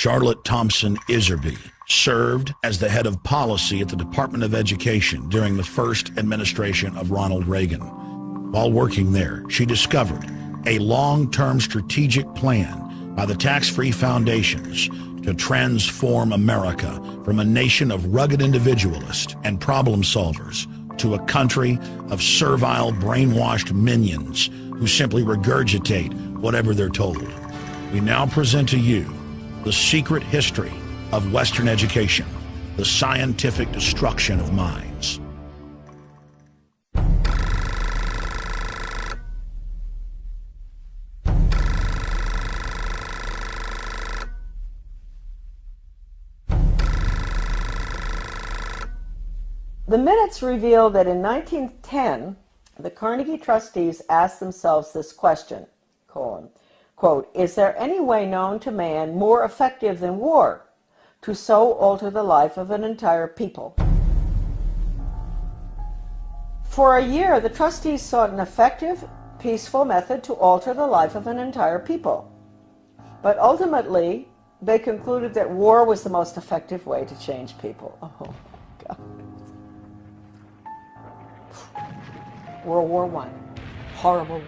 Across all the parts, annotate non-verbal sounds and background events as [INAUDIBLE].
Charlotte Thompson Iserby served as the head of policy at the Department of Education during the first administration of Ronald Reagan. While working there, she discovered a long-term strategic plan by the tax-free foundations to transform America from a nation of rugged individualists and problem solvers to a country of servile, brainwashed minions who simply regurgitate whatever they're told. We now present to you the secret history of Western education, the scientific destruction of minds. The minutes reveal that in 1910, the Carnegie trustees asked themselves this question, colon, quote, is there any way known to man more effective than war to so alter the life of an entire people? For a year, the trustees sought an effective, peaceful method to alter the life of an entire people. But ultimately, they concluded that war was the most effective way to change people. Oh, God. World War One, horrible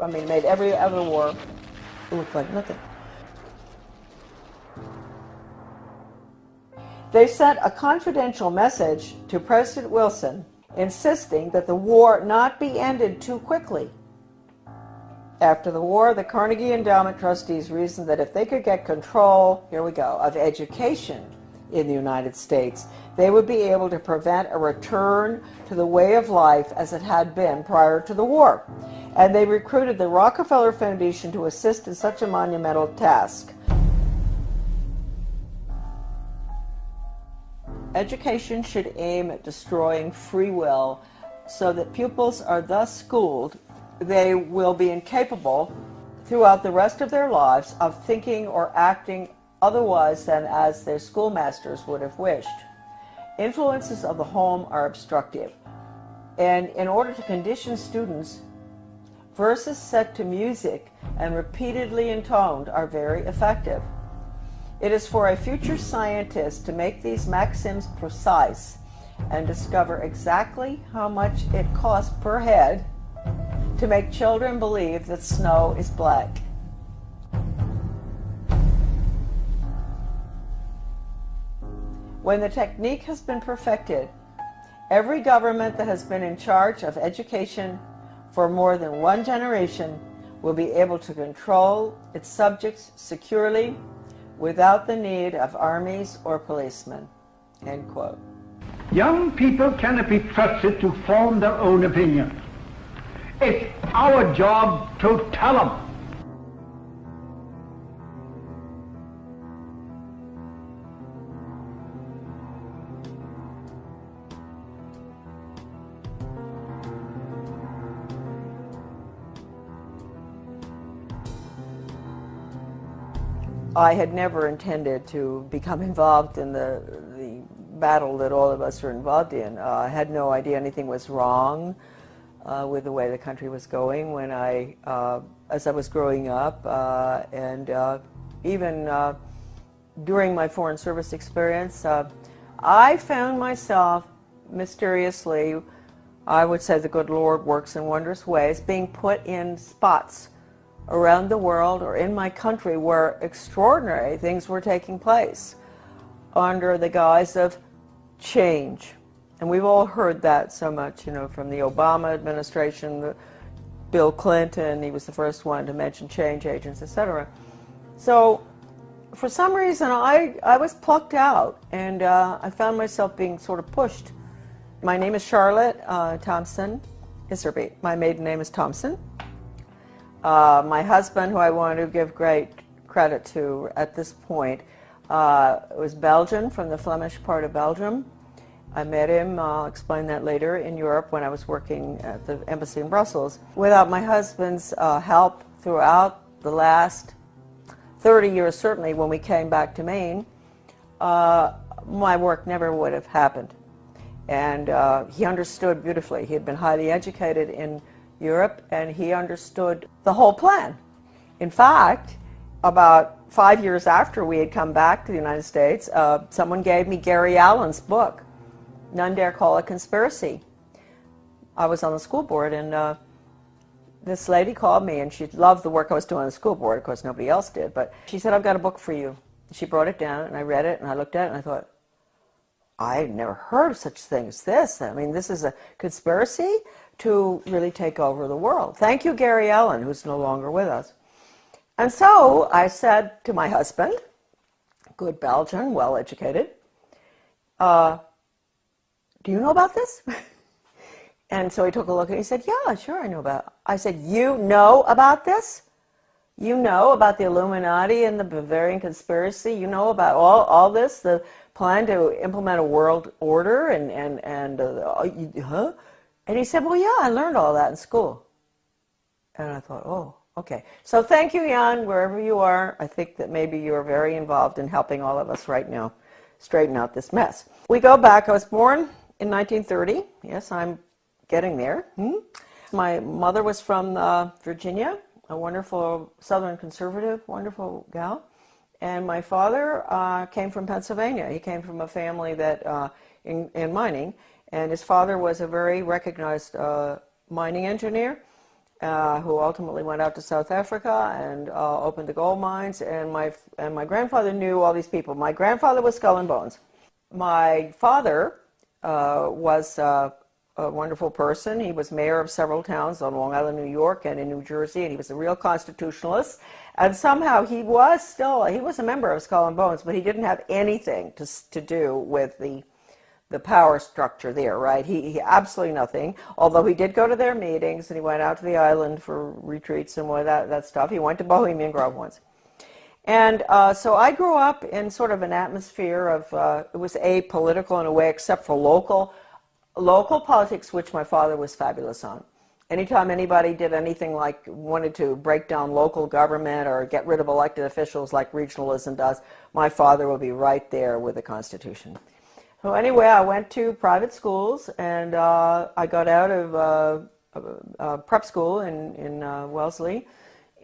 I mean, made every other war look like nothing. They sent a confidential message to President Wilson insisting that the war not be ended too quickly. After the war, the Carnegie Endowment trustees reasoned that if they could get control, here we go, of education in the United States, they would be able to prevent a return to the way of life as it had been prior to the war. And they recruited the Rockefeller Foundation to assist in such a monumental task. Education should aim at destroying free will so that pupils are thus schooled they will be incapable throughout the rest of their lives of thinking or acting otherwise than as their schoolmasters would have wished. Influences of the home are obstructive, and in order to condition students, verses set to music and repeatedly intoned are very effective. It is for a future scientist to make these maxims precise and discover exactly how much it costs per head to make children believe that snow is black. When the technique has been perfected, every government that has been in charge of education for more than one generation will be able to control its subjects securely without the need of armies or policemen. End quote. Young people cannot be trusted to form their own opinion. It's our job to tell them. I had never intended to become involved in the, the battle that all of us are involved in. Uh, I had no idea anything was wrong uh, with the way the country was going when I, uh, as I was growing up, uh, and uh, even uh, during my foreign service experience, I found myself mysteriously, I would say the good Lord works in wondrous ways, being put in spots around the world or in my country where extraordinary things were taking place under the guise of change. And we've all heard that so much, you know, from the Obama administration, Bill Clinton, he was the first one to mention change agents, etc. So for some reason, I, I was plucked out and uh, I found myself being sort of pushed. My name is Charlotte uh, Thompson Iserby. My maiden name is Thompson. Uh, my husband, who I want to give great credit to at this point, uh, was Belgian, from the Flemish part of Belgium. I met him, I'll explain that later, in Europe when I was working at the embassy in Brussels. Without my husband's uh, help throughout the last 30 years, certainly when we came back to Maine, uh, my work never would have happened. And uh, he understood beautifully. He had been highly educated in Europe, and he understood the whole plan. In fact, about five years after we had come back to the United States, uh, someone gave me Gary Allen's book, None Dare Call It Conspiracy. I was on the school board, and uh, this lady called me, and she loved the work I was doing on the school board. Of course, nobody else did, but she said, I've got a book for you. She brought it down, and I read it, and I looked at it, and I thought, I've never heard of such thing as this. I mean, this is a conspiracy to really take over the world. Thank you, Gary Allen, who's no longer with us. And so I said to my husband, good Belgian, well educated, uh, do you know about this? [LAUGHS] and so he took a look and he said, yeah, sure, I know about it. I said, you know about this? You know about the Illuminati and the Bavarian conspiracy? You know about all, all this, the plan to implement a world order and, and, and uh, huh? And he said, well, yeah, I learned all that in school. And I thought, oh, okay. So thank you, Jan, wherever you are. I think that maybe you are very involved in helping all of us right now straighten out this mess. We go back. I was born in 1930. Yes, I'm getting there. Hmm? My mother was from uh, Virginia, a wonderful Southern conservative, wonderful gal. And my father uh, came from Pennsylvania. He came from a family that uh, in, in, mining, and his father was a very recognized uh, mining engineer uh, who ultimately went out to South Africa and uh, opened the gold mines. And my and my grandfather knew all these people. My grandfather was Skull and Bones. My father uh, was a wonderful person. He was mayor of several towns on Long Island, New York, and in New Jersey, and he was a real constitutionalist. And somehow he was still, he was a member of Skull and Bones, but he didn't have anything to, to do with the, the power structure there, right? He, he absolutely nothing, although he did go to their meetings and he went out to the island for retreats and all that, that stuff. He went to Bohemian Grove once. And uh, so I grew up in sort of an atmosphere of, uh, it was apolitical in a way, except for local, local politics, which my father was fabulous on. Anytime anybody did anything like wanted to break down local government or get rid of elected officials like regionalism does, my father would be right there with the Constitution. So anyway, I went to private schools and uh, I got out of uh, prep school in, in uh, Wellesley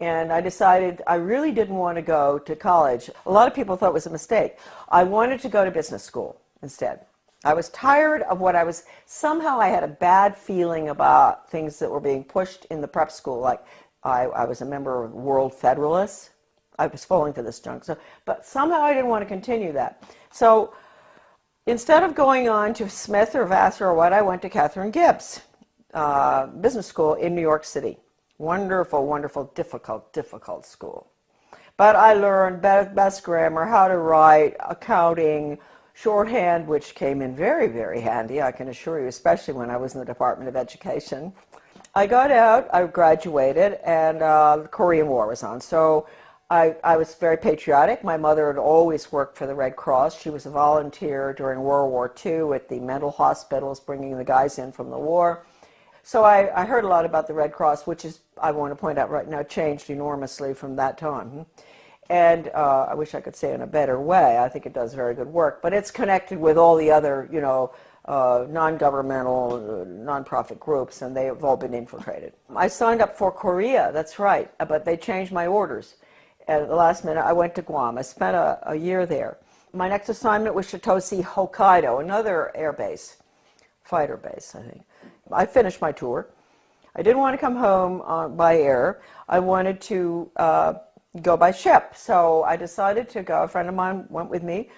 and I decided I really didn't want to go to college. A lot of people thought it was a mistake. I wanted to go to business school instead. I was tired of what I was, somehow I had a bad feeling about things that were being pushed in the prep school. Like I, I was a member of World Federalists. I was falling for this junk. So, but somehow I didn't want to continue that. So instead of going on to Smith or Vassar or what, I went to Katharine Gibbs uh, Business School in New York City. Wonderful, wonderful, difficult, difficult school. But I learned best grammar, how to write, accounting, shorthand, which came in very, very handy, I can assure you, especially when I was in the Department of Education. I got out, I graduated, and uh, the Korean War was on. So I, I was very patriotic. My mother had always worked for the Red Cross. She was a volunteer during World War II at the mental hospitals, bringing the guys in from the war. So I, I heard a lot about the Red Cross, which is, I want to point out right now, changed enormously from that time. And uh, I wish I could say in a better way. I think it does very good work. But it's connected with all the other, you know, uh, non-governmental, uh, non-profit groups, and they have all been infiltrated. I signed up for Korea, that's right, but they changed my orders. At the last minute, I went to Guam. I spent a, a year there. My next assignment was Chitose, Hokkaido, another air base, fighter base, I think. I finished my tour. I didn't want to come home uh, by air. I wanted to uh, go by ship. So I decided to go. A friend of mine went with me,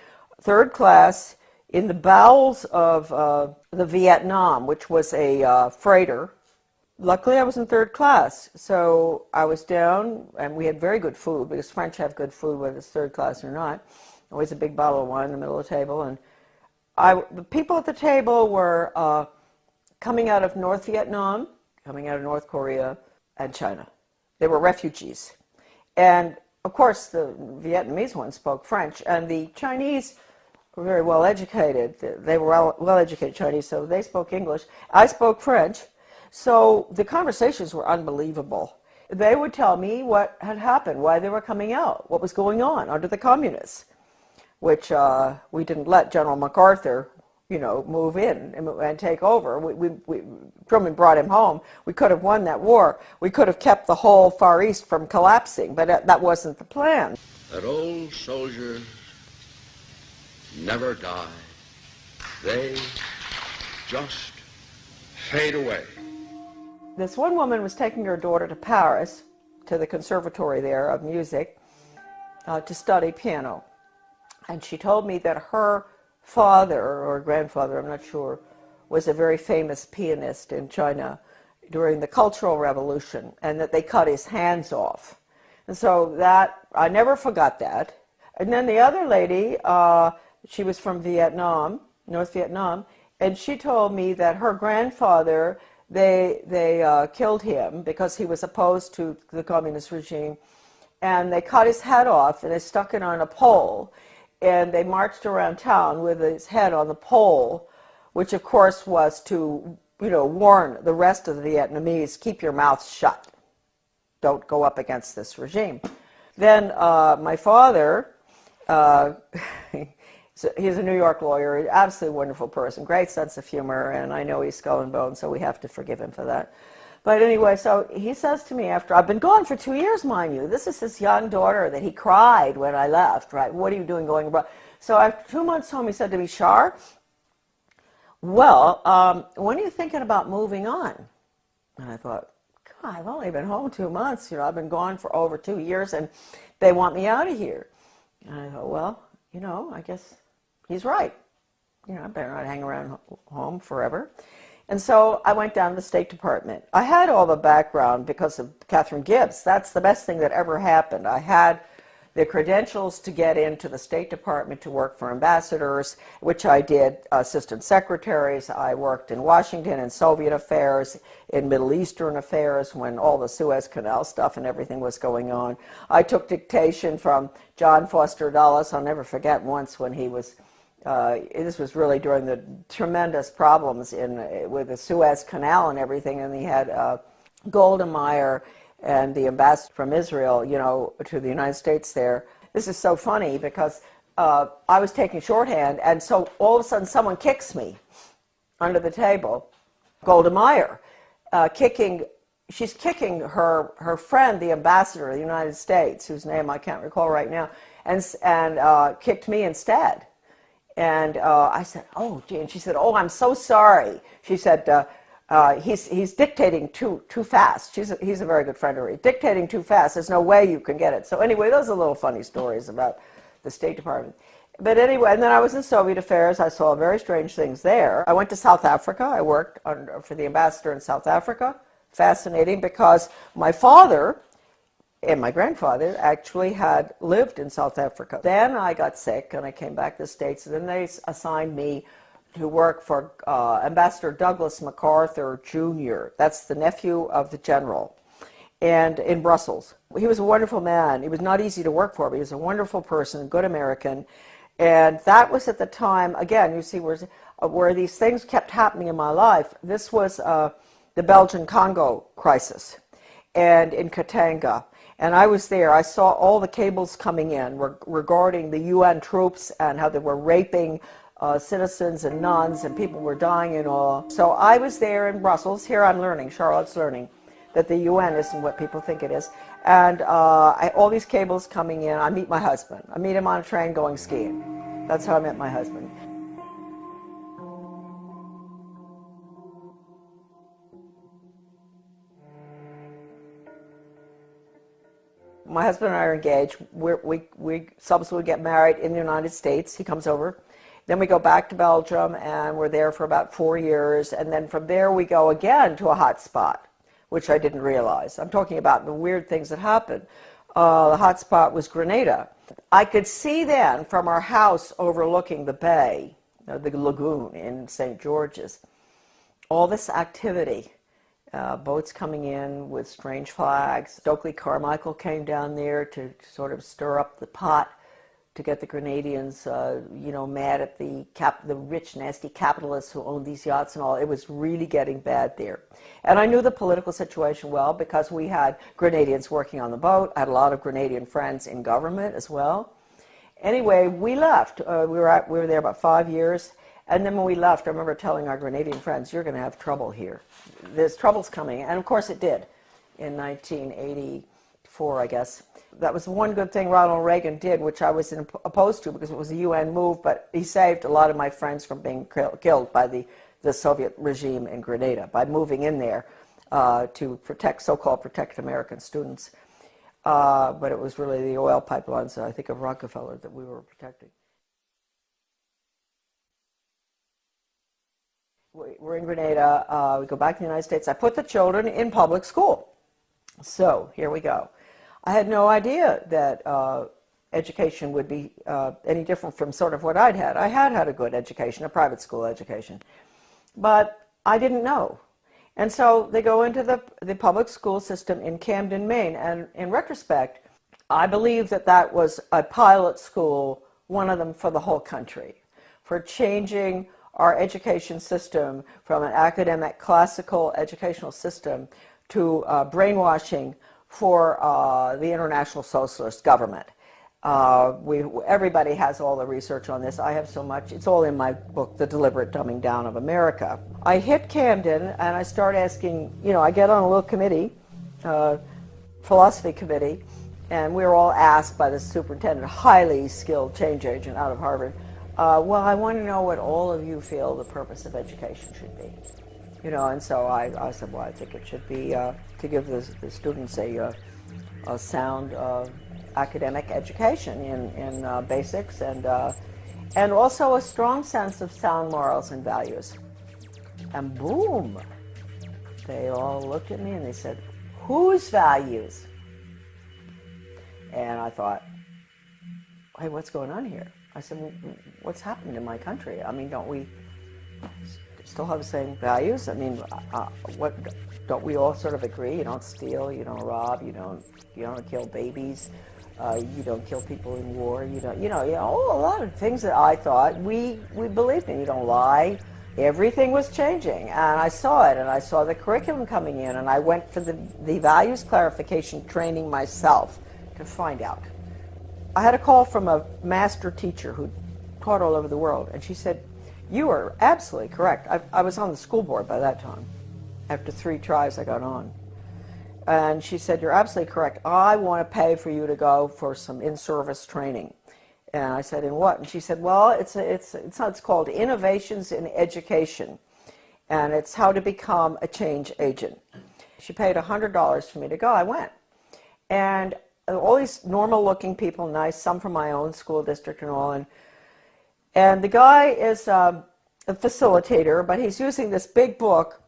third class, in the bowels of uh, the Vietnam, which was a uh, freighter. Luckily, I was in third class, so I was down, and we had very good food, because French have good food, whether it's third class or not. Always a big bottle of wine in the middle of the table, and I, the people at the table were uh, coming out of North Vietnam, coming out of North Korea, and China. They were refugees. And of course, the Vietnamese ones spoke French, and the Chinese were very well educated. They were well educated Chinese, so they spoke English. I spoke French, so the conversations were unbelievable. They would tell me what had happened, why they were coming out, what was going on under the communists, which uh, we didn't let General MacArthur you know, move in and, and take over. We, we, we, Truman brought him home. We could have won that war. We could have kept the whole Far East from collapsing, but that wasn't the plan. that old soldiers never die. They just fade away. This one woman was taking her daughter to Paris, to the conservatory there of music, uh, to study piano. And she told me that her father or grandfather, I'm not sure, was a very famous pianist in China during the Cultural Revolution and that they cut his hands off. And so that, I never forgot that. And then the other lady, uh, she was from Vietnam, North Vietnam, and she told me that her grandfather, they, they uh, killed him because he was opposed to the communist regime. And they cut his head off and they stuck it on a pole. And they marched around town with his head on the pole, which of course was to, you know, warn the rest of the Vietnamese, keep your mouth shut. Don't go up against this regime. Then uh, my father, uh, [LAUGHS] he's a New York lawyer, absolutely wonderful person, great sense of humor, and I know he's skull and bone, so we have to forgive him for that. But anyway, so he says to me after, I've been gone for two years, mind you. This is his young daughter that he cried when I left, right? What are you doing going abroad? So after two months home, he said to me, Shar, well, um, when are you thinking about moving on? And I thought, God, I've only been home two months. You know, I've been gone for over two years, and they want me out of here. And I thought, well, you know, I guess he's right. You know, I better not hang around home forever. And so I went down to the State Department. I had all the background because of Katharine Gibbs. That's the best thing that ever happened. I had the credentials to get into the State Department to work for ambassadors, which I did, assistant secretaries. I worked in Washington in Soviet affairs, in Middle Eastern affairs when all the Suez Canal stuff and everything was going on. I took dictation from John Foster Dulles. I'll never forget once when he was uh, this was really during the tremendous problems in with the Suez Canal and everything, and he had uh, Golda Meir and the ambassador from Israel, you know, to the United States there. This is so funny because uh, I was taking shorthand, and so all of a sudden someone kicks me under the table. Golda Meir, uh, kicking, she's kicking her, her friend, the ambassador of the United States, whose name I can't recall right now, and, and uh, kicked me instead. And uh, I said, oh, gee. And she said, oh, I'm so sorry. She said, uh, uh, he's, he's dictating too, too fast. She's a, he's a very good friend of hers. Dictating too fast. There's no way you can get it. So anyway, those are little funny stories about the State Department. But anyway, and then I was in Soviet affairs. I saw very strange things there. I went to South Africa. I worked on, for the ambassador in South Africa. Fascinating because my father and my grandfather actually had lived in South Africa. Then I got sick and I came back to the States. And then they assigned me to work for uh, Ambassador Douglas MacArthur Jr. That's the nephew of the general, and in Brussels. He was a wonderful man. He was not easy to work for, but he was a wonderful person, good American. And that was at the time, again, you see where, uh, where these things kept happening in my life. This was uh, the Belgian Congo crisis and in Katanga. And I was there. I saw all the cables coming in regarding the UN troops and how they were raping uh, citizens and nuns and people were dying and all. So I was there in Brussels. Here I'm learning, Charlotte's learning, that the UN isn't what people think it is. And uh, I, all these cables coming in. I meet my husband. I meet him on a train going skiing. That's how I met my husband. My husband and I are engaged. We're, we we subsequently get married in the United States. He comes over. Then we go back to Belgium and we're there for about four years. And then from there we go again to a hot spot, which I didn't realize. I'm talking about the weird things that happened. Uh, the hot spot was Grenada. I could see then from our house overlooking the bay, the lagoon in St. George's, all this activity uh, boats coming in with strange flags. Stokely Carmichael came down there to sort of stir up the pot to get the Grenadians, uh, you know, mad at the cap, the rich, nasty capitalists who owned these yachts and all. It was really getting bad there. And I knew the political situation well because we had Grenadians working on the boat. I had a lot of Grenadian friends in government as well. Anyway, we left. Uh, we, were at, we were there about five years. And then when we left, I remember telling our Grenadian friends, you're going to have trouble here. There's troubles coming. And of course it did in 1984 I guess. That was one good thing Ronald Reagan did, which I was opposed to because it was a UN move, but he saved a lot of my friends from being killed by the, the Soviet regime in Grenada by moving in there uh, to protect, so-called protect American students. Uh, but it was really the oil pipelines, I think, of Rockefeller that we were protecting. We're in Grenada. Uh, we go back to the United States. I put the children in public school. So here we go. I had no idea that uh, education would be uh, any different from sort of what I'd had. I had had a good education, a private school education, but I didn't know. And so they go into the, the public school system in Camden, Maine. And in retrospect, I believe that that was a pilot school, one of them for the whole country, for changing our education system from an academic classical educational system to uh, brainwashing for uh, the international socialist government. Uh, we, everybody has all the research on this. I have so much. It's all in my book, The Deliberate Dumbing Down of America. I hit Camden and I start asking, you know, I get on a little committee, uh, philosophy committee, and we were all asked by the superintendent, highly skilled change agent out of Harvard, uh, well, I want to know what all of you feel the purpose of education should be. You know, and so I, I said, well, I think it should be uh, to give the, the students a, uh, a sound uh, academic education in, in uh, basics and, and also a strong sense of sound morals and values. And boom, they all looked at me and they said, whose values? And I thought, hey, what's going on here? I said, well, what's happened in my country? I mean, don't we still have the same values? I mean, uh, what don't we all sort of agree? You don't steal, you don't rob, you don't you don't kill babies, uh, you don't kill people in war. You don't, you know, you know, a lot of things that I thought we we believed in. You don't lie. Everything was changing, and I saw it, and I saw the curriculum coming in, and I went for the the values clarification training myself to find out. I had a call from a master teacher who taught all over the world, and she said, "You are absolutely correct." I, I was on the school board by that time. After three tries, I got on. And she said, you're absolutely correct. I want to pay for you to go for some in-service training. And I said, in what? And she said, well, it's, a, it's, it's, it's called Innovations in Education. And it's how to become a change agent. She paid $100 for me to go. I went. And all these normal looking people, nice, some from my own school district and all. And, and the guy is um, a facilitator, but he's using this big book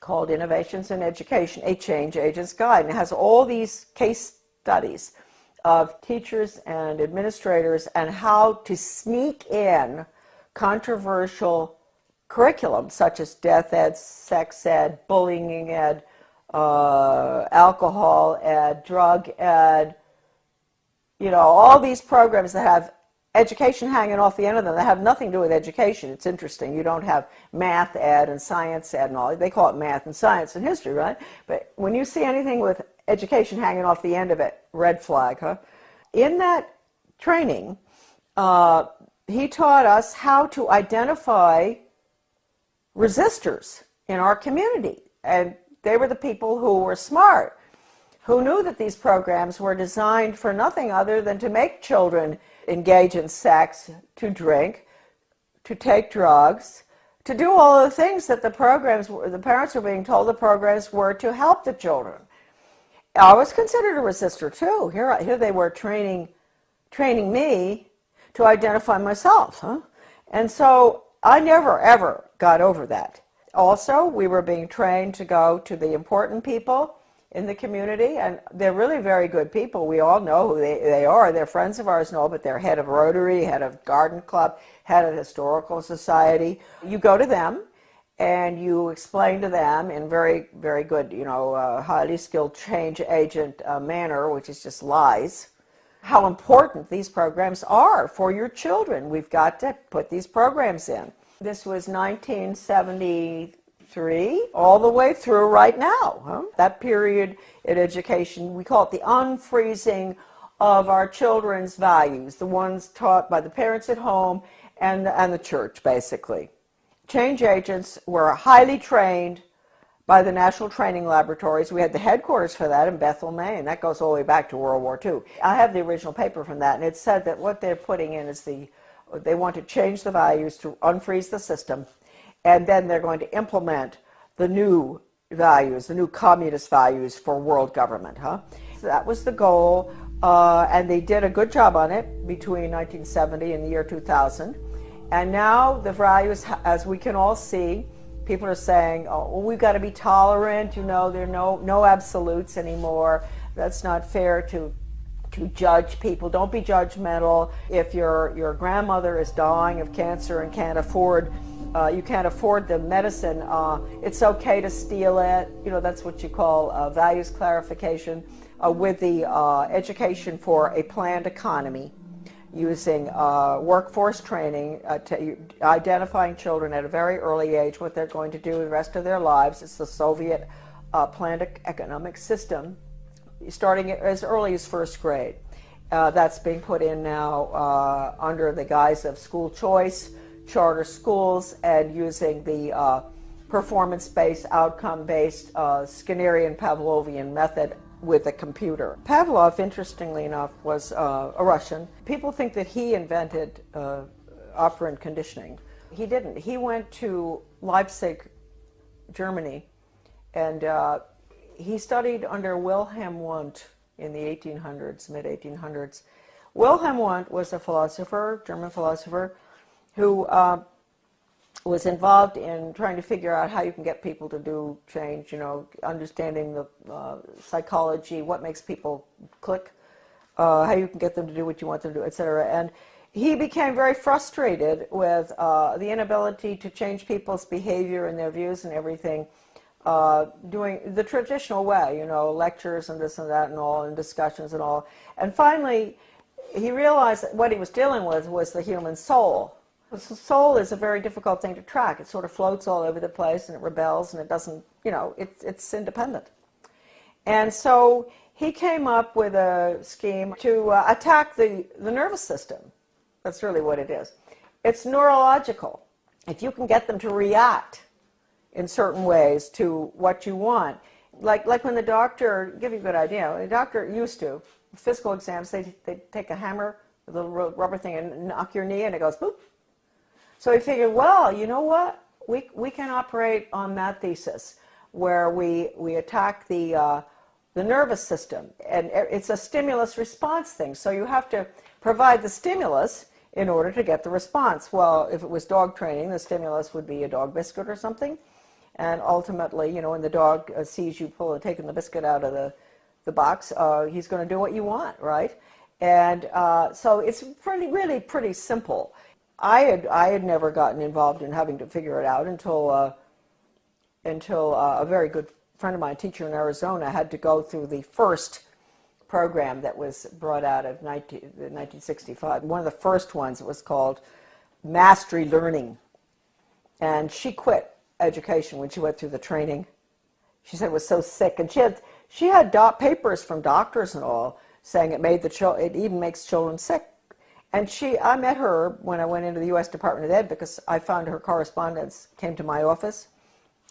called Innovations in Education, a Change Agent's Guide. And it has all these case studies of teachers and administrators and how to sneak in controversial curriculum such as death ed, sex ed, bullying ed, uh, alcohol ed, drug ed, you know, all these programs that have education hanging off the end of them that have nothing to do with education. It's interesting. You don't have math ed and science ed and all. They call it math and science and history, right? But when you see anything with education hanging off the end of it, red flag, huh? In that training, uh, he taught us how to identify resistors in our community. And they were the people who were smart, who knew that these programs were designed for nothing other than to make children engage in sex, to drink, to take drugs, to do all the things that the programs, the parents were being told the programs were to help the children. I was considered a resistor too. Here, here they were training, training me to identify myself. Huh? And so I never, ever got over that. Also, we were being trained to go to the important people in the community, and they're really very good people. We all know who they, they are. They're friends of ours know, but they're head of Rotary, head of Garden Club, head of Historical Society. You go to them, and you explain to them in very, very good, you know, uh, highly skilled change agent uh, manner, which is just lies, how important these programs are for your children. We've got to put these programs in. This was 1973, all the way through right now. Huh? That period in education, we call it the unfreezing of our children's values, the ones taught by the parents at home and, and the church, basically. Change agents were highly trained by the National Training Laboratories. We had the headquarters for that in Bethel, Maine. That goes all the way back to World War II. I have the original paper from that, and it said that what they're putting in is the, they want to change the values to unfreeze the system, and then they're going to implement the new values, the new communist values for world government. Huh? So that was the goal, uh, and they did a good job on it between 1970 and the year 2000. And now the values, as we can all see, people are saying, oh, well, we've got to be tolerant, you know, there are no, no absolutes anymore. That's not fair to to judge people. Don't be judgmental. If your your grandmother is dying of cancer and can't afford uh, you can't afford the medicine, uh, it's okay to steal it. You know, that's what you call uh, values clarification uh, with the uh, education for a planned economy using uh, workforce training, to identifying children at a very early age what they're going to do the rest of their lives. It's the Soviet planned economic system, starting as early as first grade. that's being put in now under the guise of school choice charter schools and using the uh, performance-based, outcome-based uh, Skinnerian Pavlovian method with a computer. Pavlov, interestingly enough, was uh, a Russian. People think that he invented uh, operant conditioning. He didn't. He went to Leipzig, Germany, and uh, he studied under Wilhelm Wundt in the 1800s, mid-1800s. Wilhelm Wundt was a philosopher, German philosopher, who uh, was involved in trying to figure out how you can get people to do change, you know, understanding the uh, psychology, what makes people click, uh, how you can get them to do what you want them to do, etc. And he became very frustrated with uh, the inability to change people's behavior and their views and everything, uh, doing the traditional way, you know, lectures and this and that and all, and discussions and all. And finally, he realized that what he was dealing with was the human soul the soul is a very difficult thing to track. It sort of floats all over the place and it rebels and it doesn't, you know, it, it's independent. And so he came up with a scheme to uh, attack the, the nervous system. That's really what it is. It's neurological. If you can get them to react in certain ways to what you want, like, like when the doctor, give you a good idea, the doctor used to, physical exams, they, they take a hammer, a little rubber thing and knock your knee and it goes boop, so we figured, well, you know what? We, we can operate on that thesis where we, we attack the, uh, the nervous system. And it's a stimulus response thing. So you have to provide the stimulus in order to get the response. Well, if it was dog training, the stimulus would be a dog biscuit or something. And ultimately, you know, when the dog uh, sees you pull and taking the biscuit out of the, the box, uh, he's going to do what you want, right? And uh, so it's pretty, really pretty simple. I had I had never gotten involved in having to figure it out until uh, until uh, a very good friend of mine, teacher in Arizona, had to go through the first program that was brought out of 19, 1965. One of the first ones was called Mastery Learning, and she quit education when she went through the training. She said was so sick, and she had she had dot papers from doctors and all saying it made the child it even makes children sick. And she, I met her when I went into the U.S. Department of Ed because I found her correspondence came to my office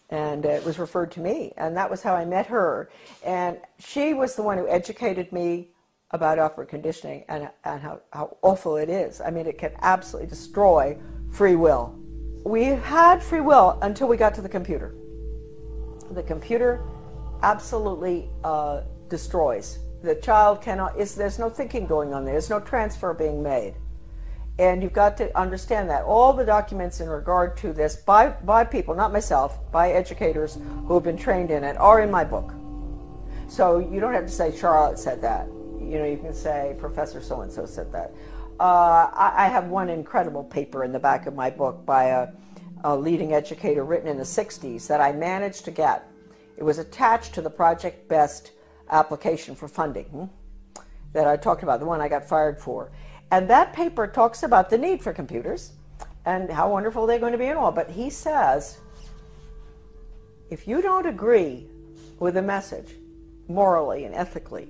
and it was referred to me. And that was how I met her. And she was the one who educated me about operant conditioning and, and how, how awful it is. I mean, it can absolutely destroy free will. We had free will until we got to the computer. The computer absolutely uh, destroys the child cannot, is, there's no thinking going on there. There's no transfer being made. And you've got to understand that. All the documents in regard to this by, by people, not myself, by educators who have been trained in it, are in my book. So you don't have to say Charlotte said that. You know, you can say Professor so-and-so said that. Uh, I, I, have one incredible paper in the back of my book by a, a leading educator written in the 60s that I managed to get. It was attached to the Project Best application for funding hmm, that I talked about, the one I got fired for. And that paper talks about the need for computers and how wonderful they're going to be and all. But he says, if you don't agree with the message morally and ethically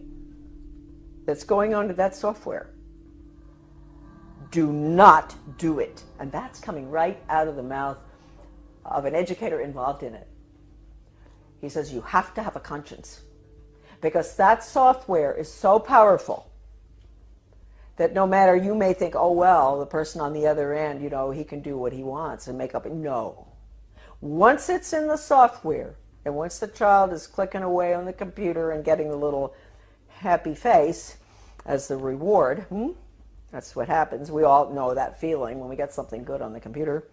that's going on to that software, do not do it. And that's coming right out of the mouth of an educator involved in it. He says, you have to have a conscience because that software is so powerful that no matter you may think, oh, well, the person on the other end, you know, he can do what he wants and make up. No. Once it's in the software and once the child is clicking away on the computer and getting the little happy face as the reward, hmm, that's what happens. We all know that feeling when we get something good on the computer.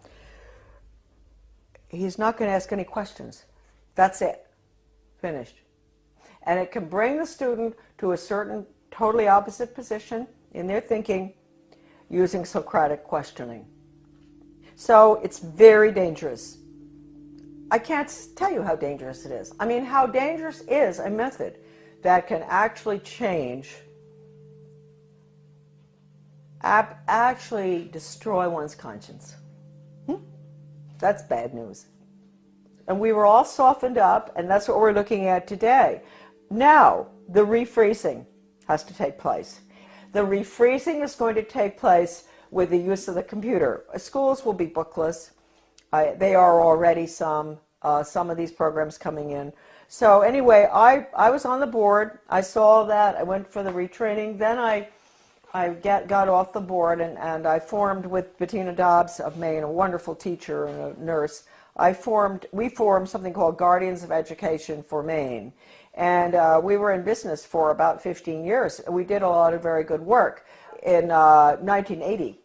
He's not going to ask any questions. That's it. Finished. And it can bring the student to a certain totally opposite position in their thinking using Socratic questioning. So it's very dangerous. I can't tell you how dangerous it is. I mean, how dangerous is a method that can actually change, actually destroy one's conscience. Hmm? That's bad news. And we were all softened up, and that's what we're looking at today. Now, the refreezing has to take place. The refreezing is going to take place with the use of the computer. Schools will be bookless. Uh, they are already some, uh, some of these programs coming in. So anyway, I, I was on the board. I saw that. I went for the retraining. Then I, I get, got off the board and, and I formed with Bettina Dobbs of Maine, a wonderful teacher and a nurse. I formed, we formed something called Guardians of Education for Maine. And uh, we were in business for about 15 years. We did a lot of very good work. In uh, 1980,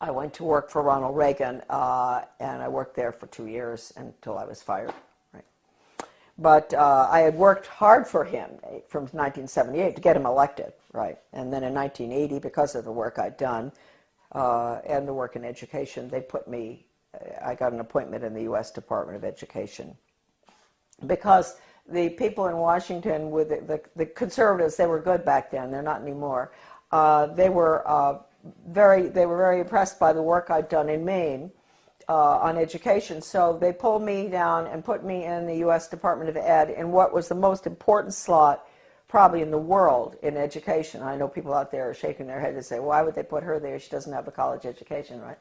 I went to work for Ronald Reagan, uh, and I worked there for two years until I was fired. Right. But uh, I had worked hard for him from 1978 to get him elected, right? And then in 1980, because of the work I'd done uh, and the work in education, they put me, I got an appointment in the U.S. Department of Education. Because the people in Washington with the, the, the, conservatives, they were good back then, they're not anymore. Uh, they were uh, very they were very impressed by the work I'd done in Maine uh, on education. So they pulled me down and put me in the U.S. Department of Ed in what was the most important slot probably in the world in education. I know people out there are shaking their head and say, why would they put her there? She doesn't have a college education, right?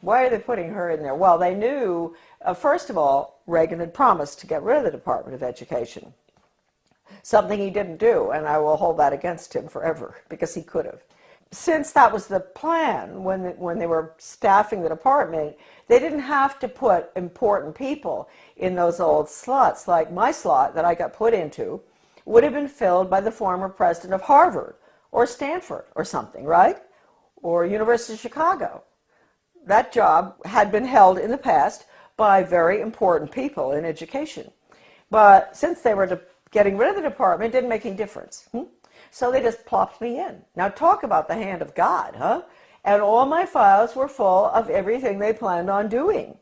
Why are they putting her in there? Well, they knew, uh, first of all, Reagan had promised to get rid of the Department of Education. Something he didn't do, and I will hold that against him forever, because he could have. Since that was the plan when, when they were staffing the department, they didn't have to put important people in those old slots. Like my slot that I got put into would have been filled by the former president of Harvard or Stanford or something, right? Or University of Chicago that job had been held in the past by very important people in education. But since they were getting rid of the department, it didn't make any difference. Hmm? So they just plopped me in. Now talk about the hand of God, huh? And all my files were full of everything they planned on doing.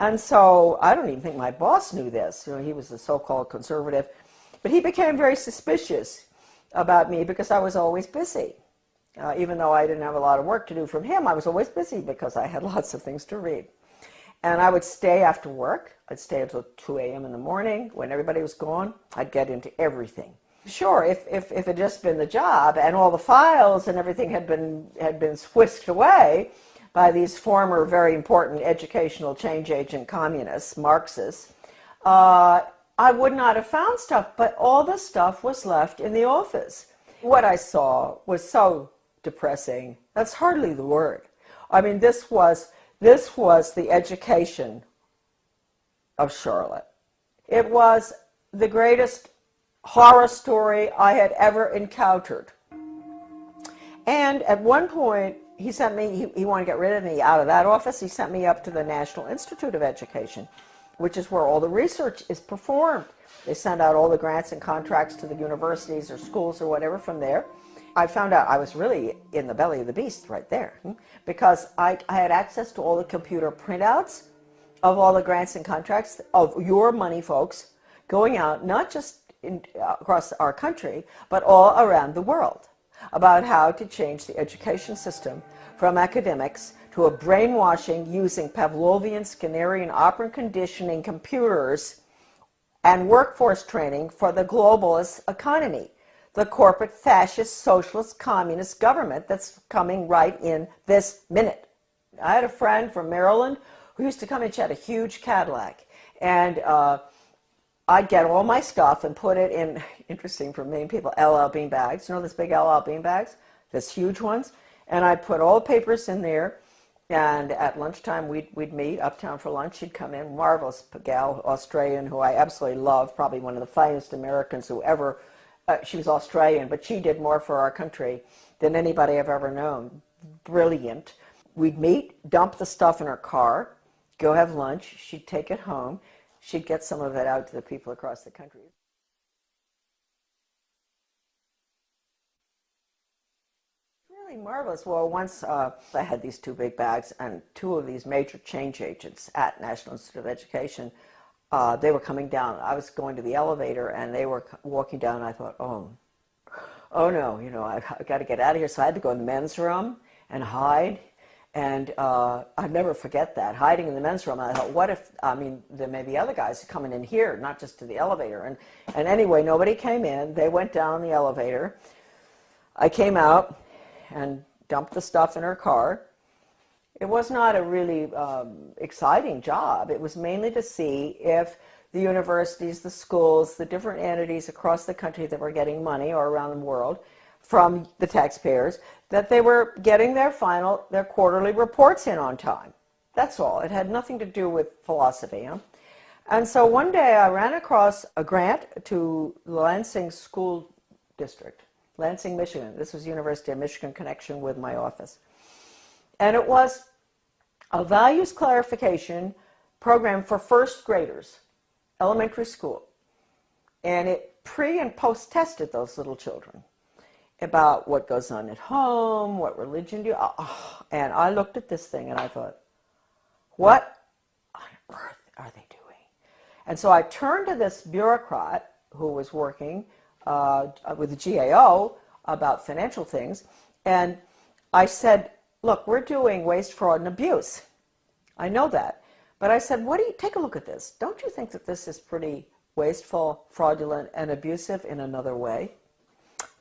And so I don't even think my boss knew this. You know, he was a so-called conservative. But he became very suspicious about me because I was always busy. Uh, even though I didn't have a lot of work to do from him, I was always busy because I had [LAUGHS] lots of things to read. And I would stay after work. I'd stay until 2 a.m. in the morning. When everybody was gone, I'd get into everything. Sure, if, if, if it had just been the job and all the files and everything had been, had been whisked away by these former very important educational change agent communists, Marxists, uh, I would not have found stuff, but all the stuff was left in the office. What I saw was so depressing. That's hardly the word. I mean, this was, this was the education of Charlotte. It was the greatest horror story I had ever encountered. And at one point, he sent me, he, he, wanted to get rid of me out of that office. He sent me up to the National Institute of Education, which is where all the research is performed. They send out all the grants and contracts to the universities or schools or whatever from there. I found out I was really in the belly of the beast right there hmm, because I, I had access to all the computer printouts of all the grants and contracts of your money folks going out not just in, uh, across our country but all around the world about how to change the education system from academics to a brainwashing using Pavlovian, Skinnerian, operant conditioning computers and workforce training for the globalist economy the corporate fascist socialist communist government that's coming right in this minute. I had a friend from Maryland who used to come and she had a huge Cadillac and uh, I'd get all my stuff and put it in, [LAUGHS] interesting for many people, LL Bean bags. You know those big LL Bean bags? Those huge ones? And I'd put all the papers in there. And at lunchtime, we'd, we'd meet uptown for lunch. She'd come in, marvelous gal, Australian, who I absolutely love, probably one of the finest Americans who ever, uh, she was Australian, but she did more for our country than anybody I've ever known. Brilliant. We'd meet, dump the stuff in her car, go have lunch. She'd take it home she'd get some of it out to the people across the country. Really marvelous. Well, once uh, I had these two big bags and two of these major change agents at National Institute of Education, uh, they were coming down. I was going to the elevator and they were walking down. I thought, oh, oh no, you know, I, I got to get out of here. So I had to go in the men's room and hide and uh, I'd never forget that, hiding in the men's room. I thought, what if, I mean, there may be other guys coming in here, not just to the elevator. And, and anyway, nobody came in. They went down the elevator. I came out and dumped the stuff in her car. It was not a really um, exciting job. It was mainly to see if the universities, the schools, the different entities across the country that were getting money or around the world from the taxpayers that they were getting their final, their quarterly reports in on time. That's all. It had nothing to do with philosophy. Huh? And so one day I ran across a grant to Lansing School District, Lansing, Michigan. This was University of Michigan connection with my office. And it was a values clarification program for first graders, elementary school. And it pre and post tested those little children about what goes on at home, what religion do you, oh, and I looked at this thing and I thought, what on earth are they doing? And so I turned to this bureaucrat who was working uh, with the GAO about financial things, and I said, look, we're doing waste, fraud, and abuse. I know that. But I said, what do you, take a look at this. Don't you think that this is pretty wasteful, fraudulent, and abusive in another way?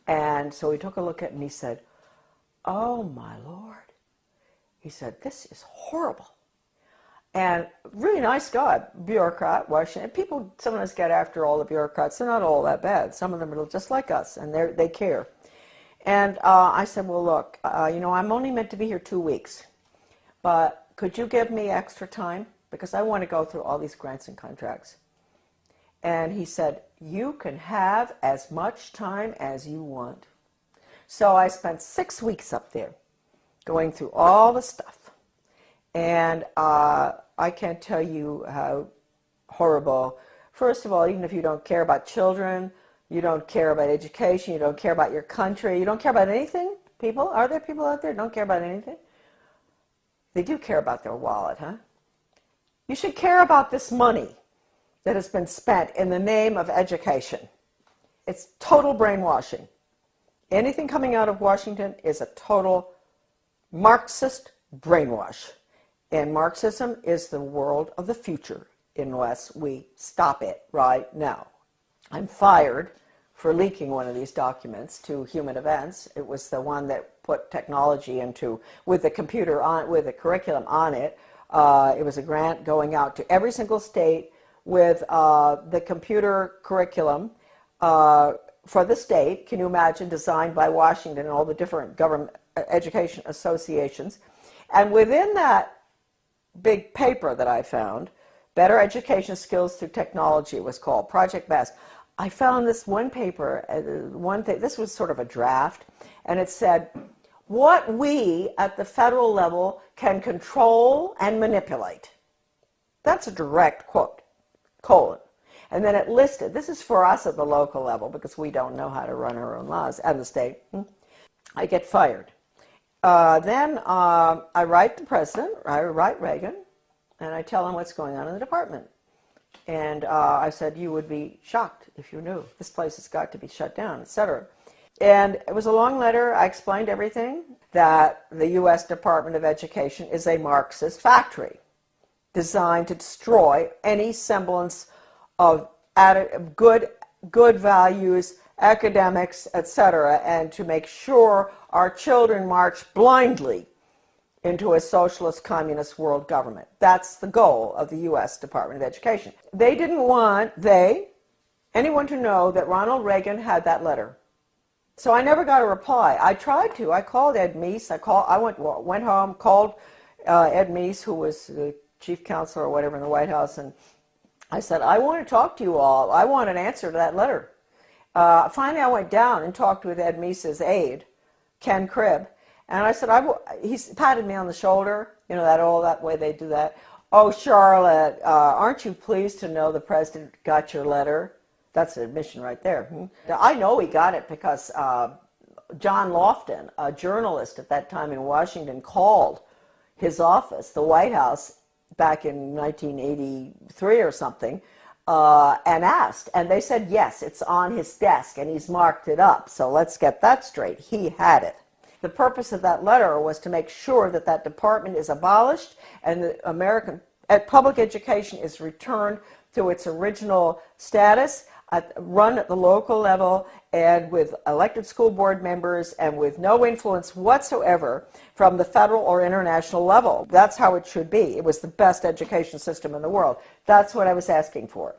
And so he took a look at it and he said, Oh my Lord. He said, This is horrible. And really nice guy, bureaucrat, Washington. People sometimes get after all the bureaucrats. They're not all that bad. Some of them are just like us, and they they care. And uh, I said, well, look, uh, you know, I'm only meant to be here two weeks, but could you give me extra time because I want to go through all these grants and contracts. And he said, you can have as much time as you want. So I spent six weeks up there going through all the stuff. And uh, I can't tell you how horrible. First of all, even if you don't care about children, you don't care about education, you don't care about your country, you don't care about anything, people? Are there people out there don't care about anything? They do care about their wallet, huh? You should care about this money that has been spent in the name of education. It's total brainwashing. Anything coming out of Washington is a total Marxist brainwash. And Marxism is the world of the future unless we stop it right now. I'm fired for leaking one of these documents to Human Events. It was the one that put technology into, with the computer on, with the curriculum on it. Uh, it was a grant going out to every single state with uh, the computer curriculum uh, for the state. Can you imagine designed by Washington and all the different government uh, education associations? And within that big paper that I found, Better Education Skills Through Technology was called, Project BEST. I found this one paper, uh, one thing, this was sort of a draft, and it said, what we at the federal level can control and manipulate. That's a direct quote colon. And then it listed, this is for us at the local level because we don't know how to run our own laws, and the state. Hmm, I get fired. Uh, then uh, I write the president, I write Reagan, and I tell him what's going on in the department. And uh, I said, you would be shocked if you knew. This place has got to be shut down, etc. And it was a long letter. I explained everything, that the U.S. Department of Education is a Marxist factory designed to destroy any semblance of good, good values, academics, etc., and to make sure our children march blindly into a socialist communist world government. That's the goal of the U.S. Department of Education. They didn't want, they, anyone to know that Ronald Reagan had that letter. So I never got a reply. I tried to. I called Ed Meese. I called. I went went home, called uh, Ed Meese, who was the chief counselor or whatever in the White House, and I said, I want to talk to you all. I want an answer to that letter. Uh, finally, I went down and talked with Ed Meese's aide, Ken Cribb, and I said, I he patted me on the shoulder, you know, that all that way they do that. Oh, Charlotte, uh, aren't you pleased to know the president got your letter? That's an admission right there. Hmm? I know he got it because uh, John Lofton, a journalist at that time in Washington, called his office, the White House, back in 1983 or something, uh, and asked. And they said, yes, it's on his desk and he's marked it up. So let's get that straight. He had it. The purpose of that letter was to make sure that that department is abolished and the American public education is returned to its original status at, run at the local level and with elected school board members and with no influence whatsoever from the federal or international level. That's how it should be. It was the best education system in the world. That's what I was asking for.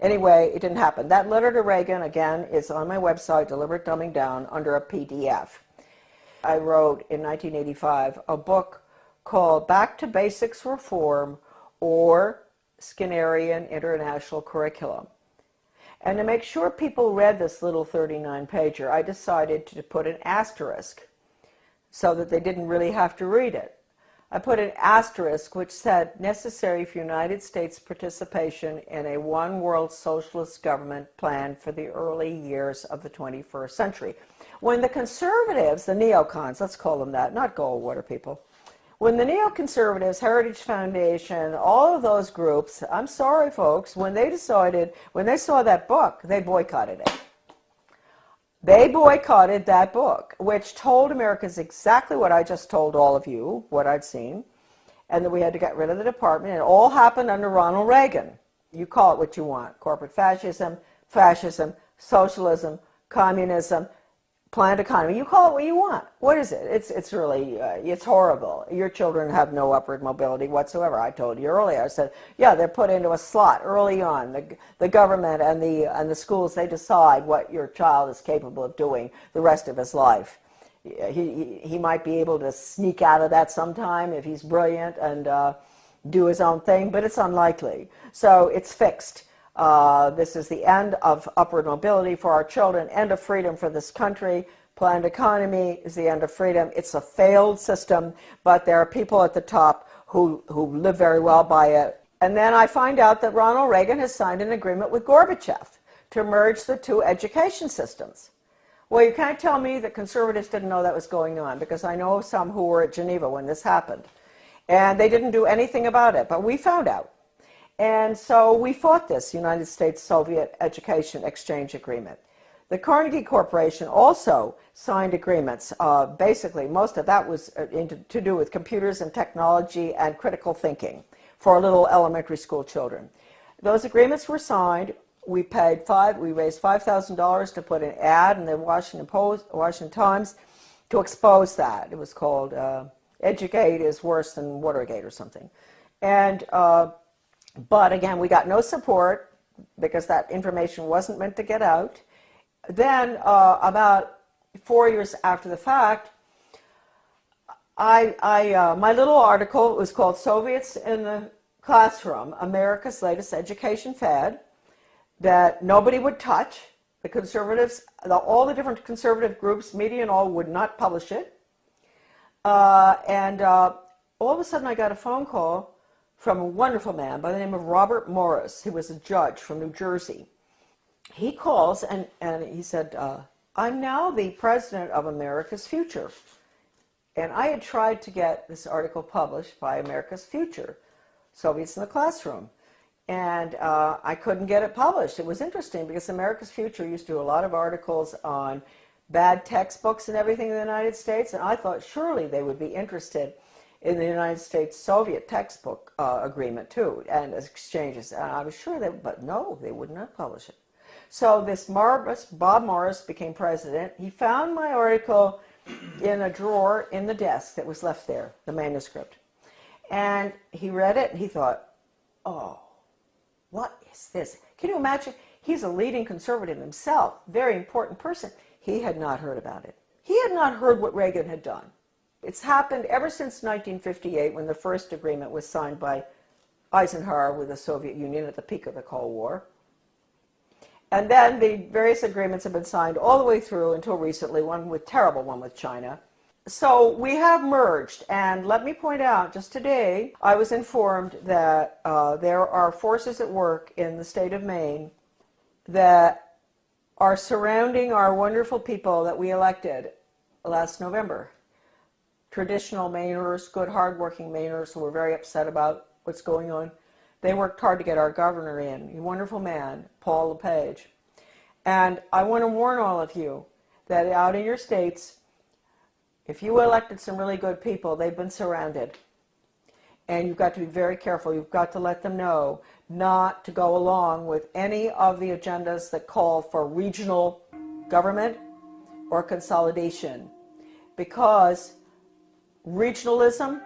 Anyway, it didn't happen. That letter to Reagan, again, is on my website, Deliberate Dumbing Down, under a PDF. I wrote in 1985 a book called Back to Basics Reform or Skinnerian International Curriculum. And to make sure people read this little 39 pager, I decided to put an asterisk so that they didn't really have to read it. I put an asterisk which said necessary for United States participation in a one world socialist government plan for the early years of the 21st century. When the conservatives, the neocons, let's call them that, not Goldwater people, when the neoconservatives, Heritage Foundation, all of those groups, I'm sorry, folks, when they decided, when they saw that book, they boycotted it. They boycotted that book, which told Americans exactly what I just told all of you, what I'd seen, and that we had to get rid of the department. It all happened under Ronald Reagan. You call it what you want corporate fascism, fascism, socialism, communism, planned economy. You call it what you want. What is it? It's it's really uh, it's horrible. Your children have no upward mobility whatsoever. I told you earlier. I said, yeah, they're put into a slot early on. The the government and the and the schools they decide what your child is capable of doing the rest of his life. He he, he might be able to sneak out of that sometime if he's brilliant and uh, do his own thing, but it's unlikely. So it's fixed. Uh, this is the end of upward mobility for our children, end of freedom for this country. Planned economy is the end of freedom. It's a failed system, but there are people at the top who, who live very well by it. And then I find out that Ronald Reagan has signed an agreement with Gorbachev to merge the two education systems. Well, you can't tell me that conservatives didn't know that was going on because I know some who were at Geneva when this happened. And they didn't do anything about it, but we found out. And so we fought this United States-Soviet Education Exchange Agreement. The Carnegie Corporation also signed agreements. Uh, basically, most of that was uh, to do with computers and technology and critical thinking for little elementary school children. Those agreements were signed. We paid five. We raised five thousand dollars to put an ad in the Washington Post, Washington Times, to expose that. It was called uh, "Educate is worse than Watergate" or something, and uh, but again, we got no support because that information wasn't meant to get out. Then, uh, about four years after the fact, I, I uh, my little article was called Soviets in the Classroom, America's Latest Education Fad, that nobody would touch. The conservatives, the, all the different conservative groups, media and all, would not publish it. Uh, and uh, all of a sudden I got a phone call from a wonderful man by the name of Robert Morris. He was a judge from New Jersey. He calls and, and he said, uh, I'm now the president of America's Future. And I had tried to get this article published by America's Future, Soviets in the Classroom. And uh, I couldn't get it published. It was interesting because America's Future used to do a lot of articles on bad textbooks and everything in the United States. And I thought surely they would be interested in the United States Soviet textbook uh, agreement too, and exchanges. And I was sure that, but no, they would not publish it. So this Bob Morris became president. He found my article in a drawer in the desk that was left there, the manuscript. And he read it and he thought, oh, what is this? Can you imagine? He's a leading conservative himself, very important person. He had not heard about it. He had not heard what Reagan had done. It's happened ever since 1958 when the first agreement was signed by Eisenhower with the Soviet Union at the peak of the Cold War. And then the various agreements have been signed all the way through until recently, one with terrible one with China. So we have merged, and let me point out, just today, I was informed that uh, there are forces at work in the state of Maine that are surrounding our wonderful people that we elected last November. Traditional Mainers, good, hardworking Mainers who were very upset about what's going on. They worked hard to get our governor in, a wonderful man, Paul LePage. And I want to warn all of you that out in your states, if you elected some really good people, they've been surrounded. And you've got to be very careful. You've got to let them know not to go along with any of the agendas that call for regional government or consolidation. Because regionalism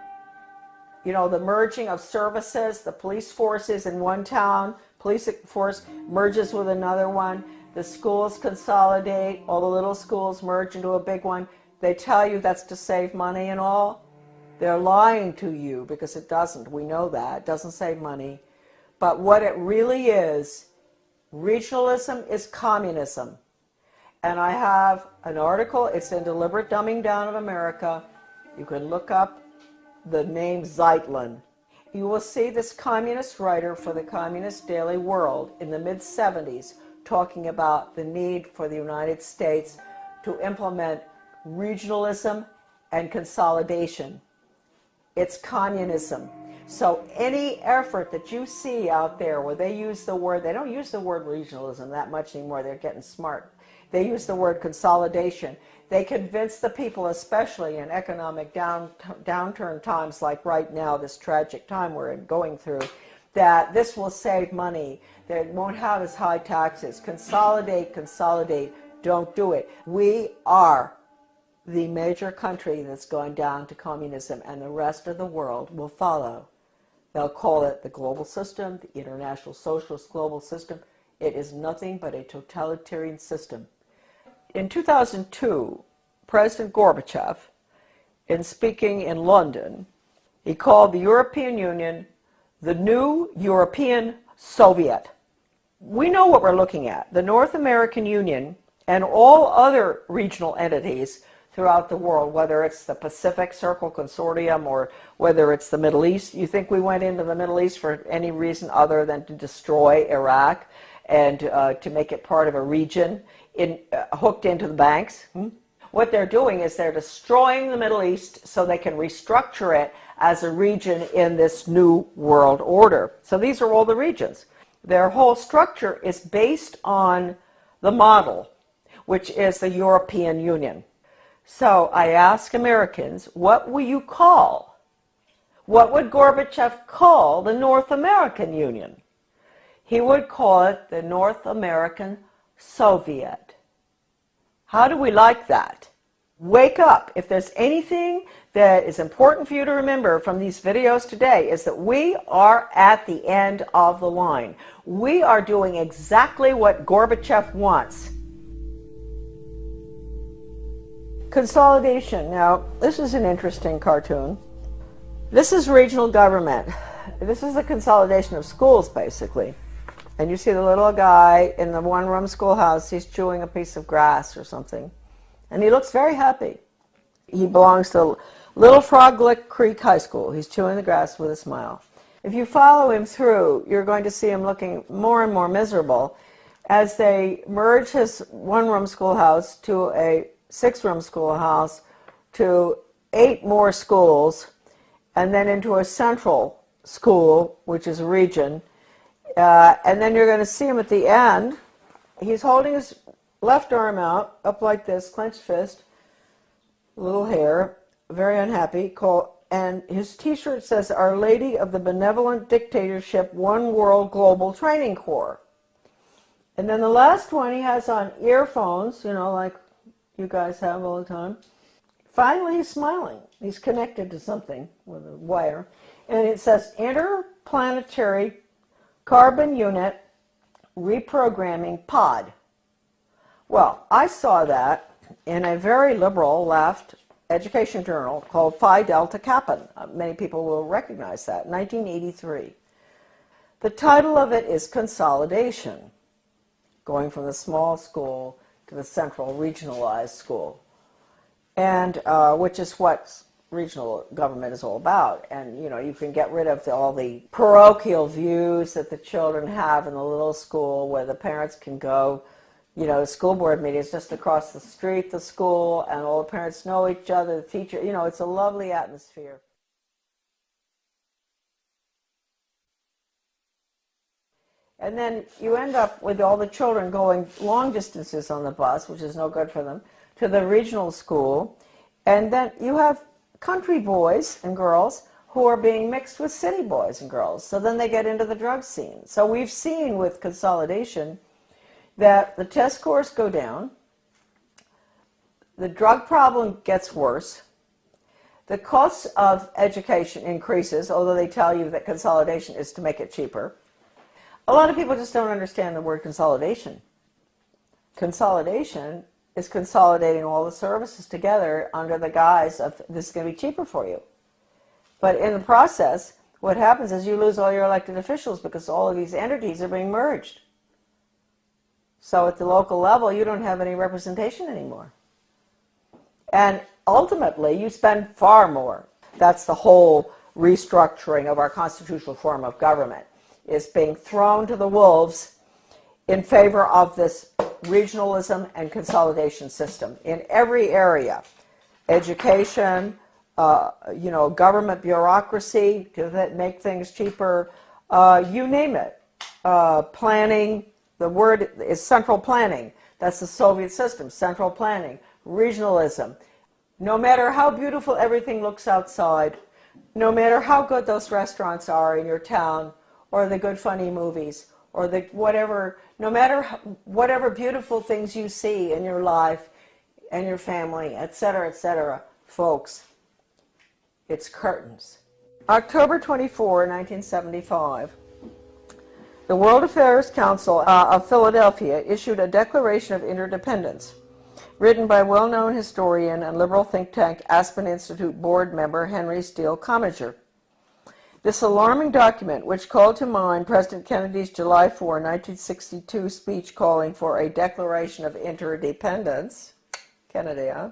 you know, the merging of services, the police forces in one town, police force merges with another one, the schools consolidate, all the little schools merge into a big one. They tell you that's to save money and all. They're lying to you because it doesn't. We know that. It doesn't save money. But what it really is, regionalism is communism. And I have an article, it's in Deliberate Dumbing Down of America. You can look up the name Zeitlin. You will see this communist writer for the Communist Daily World in the mid-70s talking about the need for the United States to implement regionalism and consolidation. It's communism. So any effort that you see out there where they use the word, they don't use the word regionalism that much anymore, they're getting smart. They use the word consolidation. They convince the people, especially in economic down, downturn times like right now, this tragic time we're going through, that this will save money, that it won't have as high taxes. Consolidate, consolidate, don't do it. We are the major country that's going down to communism and the rest of the world will follow. They'll call it the global system, the international socialist global system. It is nothing but a totalitarian system. In 2002, President Gorbachev, in speaking in London, he called the European Union the new European Soviet. We know what we're looking at. The North American Union and all other regional entities throughout the world, whether it's the Pacific Circle Consortium or whether it's the Middle East. You think we went into the Middle East for any reason other than to destroy Iraq and uh, to make it part of a region? In, uh, hooked into the banks. Hmm? What they're doing is they're destroying the Middle East so they can restructure it as a region in this new world order. So these are all the regions. Their whole structure is based on the model, which is the European Union. So I ask Americans, what will you call? What would Gorbachev call the North American Union? He would call it the North American Soviet. How do we like that? Wake up. If there's anything that is important for you to remember from these videos today is that we are at the end of the line. We are doing exactly what Gorbachev wants. Consolidation. Now, this is an interesting cartoon. This is regional government. This is the consolidation of schools, basically. And you see the little guy in the one-room schoolhouse, he's chewing a piece of grass or something. And he looks very happy. He belongs to Little Frog Lick Creek High School. He's chewing the grass with a smile. If you follow him through, you're going to see him looking more and more miserable as they merge his one-room schoolhouse to a six-room schoolhouse to eight more schools and then into a central school, which is a region, uh, and then you're going to see him at the end. He's holding his left arm out, up like this, clenched fist, little hair, very unhappy. And his t-shirt says, Our Lady of the Benevolent Dictatorship One World Global Training Corps. And then the last one, he has on earphones, you know, like you guys have all the time. Finally, he's smiling. He's connected to something with a wire. And it says, Interplanetary carbon unit reprogramming pod. Well, I saw that in a very liberal left education journal called Phi Delta Kappa. Many people will recognize that, 1983. The title of it is Consolidation, going from the small school to the central regionalized school, and uh, which is what regional government is all about. And you know, you can get rid of the, all the parochial views that the children have in the little school, where the parents can go. You know, school board meetings just across the street, the school, and all the parents know each other. The teacher, you know, it's a lovely atmosphere. And then you end up with all the children going long distances on the bus, which is no good for them, to the regional school. And then you have country boys and girls who are being mixed with city boys and girls. So then they get into the drug scene. So we've seen with consolidation that the test scores go down, the drug problem gets worse, the cost of education increases, although they tell you that consolidation is to make it cheaper. A lot of people just don't understand the word consolidation. Consolidation is consolidating all the services together under the guise of this is going to be cheaper for you. But in the process, what happens is you lose all your elected officials because all of these entities are being merged. So at the local level, you don't have any representation anymore. And ultimately, you spend far more. That's the whole restructuring of our constitutional form of government, is being thrown to the wolves in favor of this regionalism and consolidation system in every area. Education, uh, you know, government bureaucracy to make things cheaper, uh, you name it. Uh, planning, the word is central planning. That's the Soviet system, central planning, regionalism. No matter how beautiful everything looks outside, no matter how good those restaurants are in your town, or the good funny movies, or the whatever, no matter whatever beautiful things you see in your life and your family, etc., etc., folks, it's curtains. October 24, 1975, the World Affairs Council uh, of Philadelphia issued a Declaration of Interdependence, written by well-known historian and liberal think tank Aspen Institute board member Henry Steele Commager. This alarming document, which called to mind President Kennedy's July 4, 1962 speech calling for a declaration of interdependence, Kennedy, huh?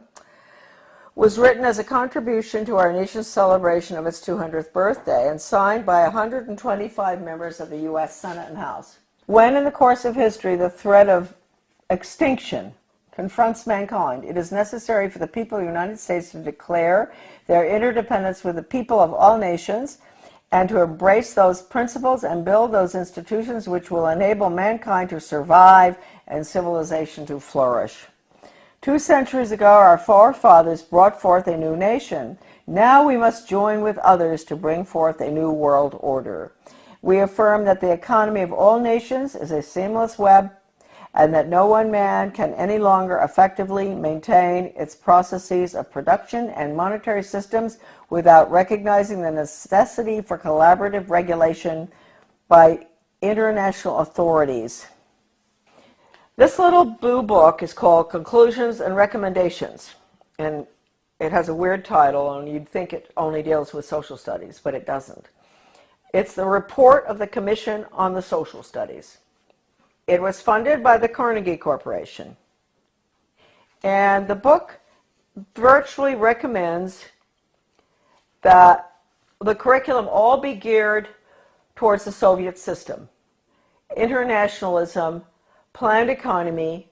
was written as a contribution to our nation's celebration of its 200th birthday and signed by 125 members of the U.S. Senate and House. When in the course of history the threat of extinction confronts mankind, it is necessary for the people of the United States to declare their interdependence with the people of all nations and to embrace those principles and build those institutions which will enable mankind to survive and civilization to flourish. Two centuries ago, our forefathers brought forth a new nation. Now we must join with others to bring forth a new world order. We affirm that the economy of all nations is a seamless web and that no one man can any longer effectively maintain its processes of production and monetary systems without recognizing the necessity for collaborative regulation by international authorities. This little blue book is called Conclusions and Recommendations, and it has a weird title, and you'd think it only deals with social studies, but it doesn't. It's the report of the Commission on the Social Studies. It was funded by the Carnegie Corporation. And the book virtually recommends that the curriculum all be geared towards the Soviet system. Internationalism, planned economy,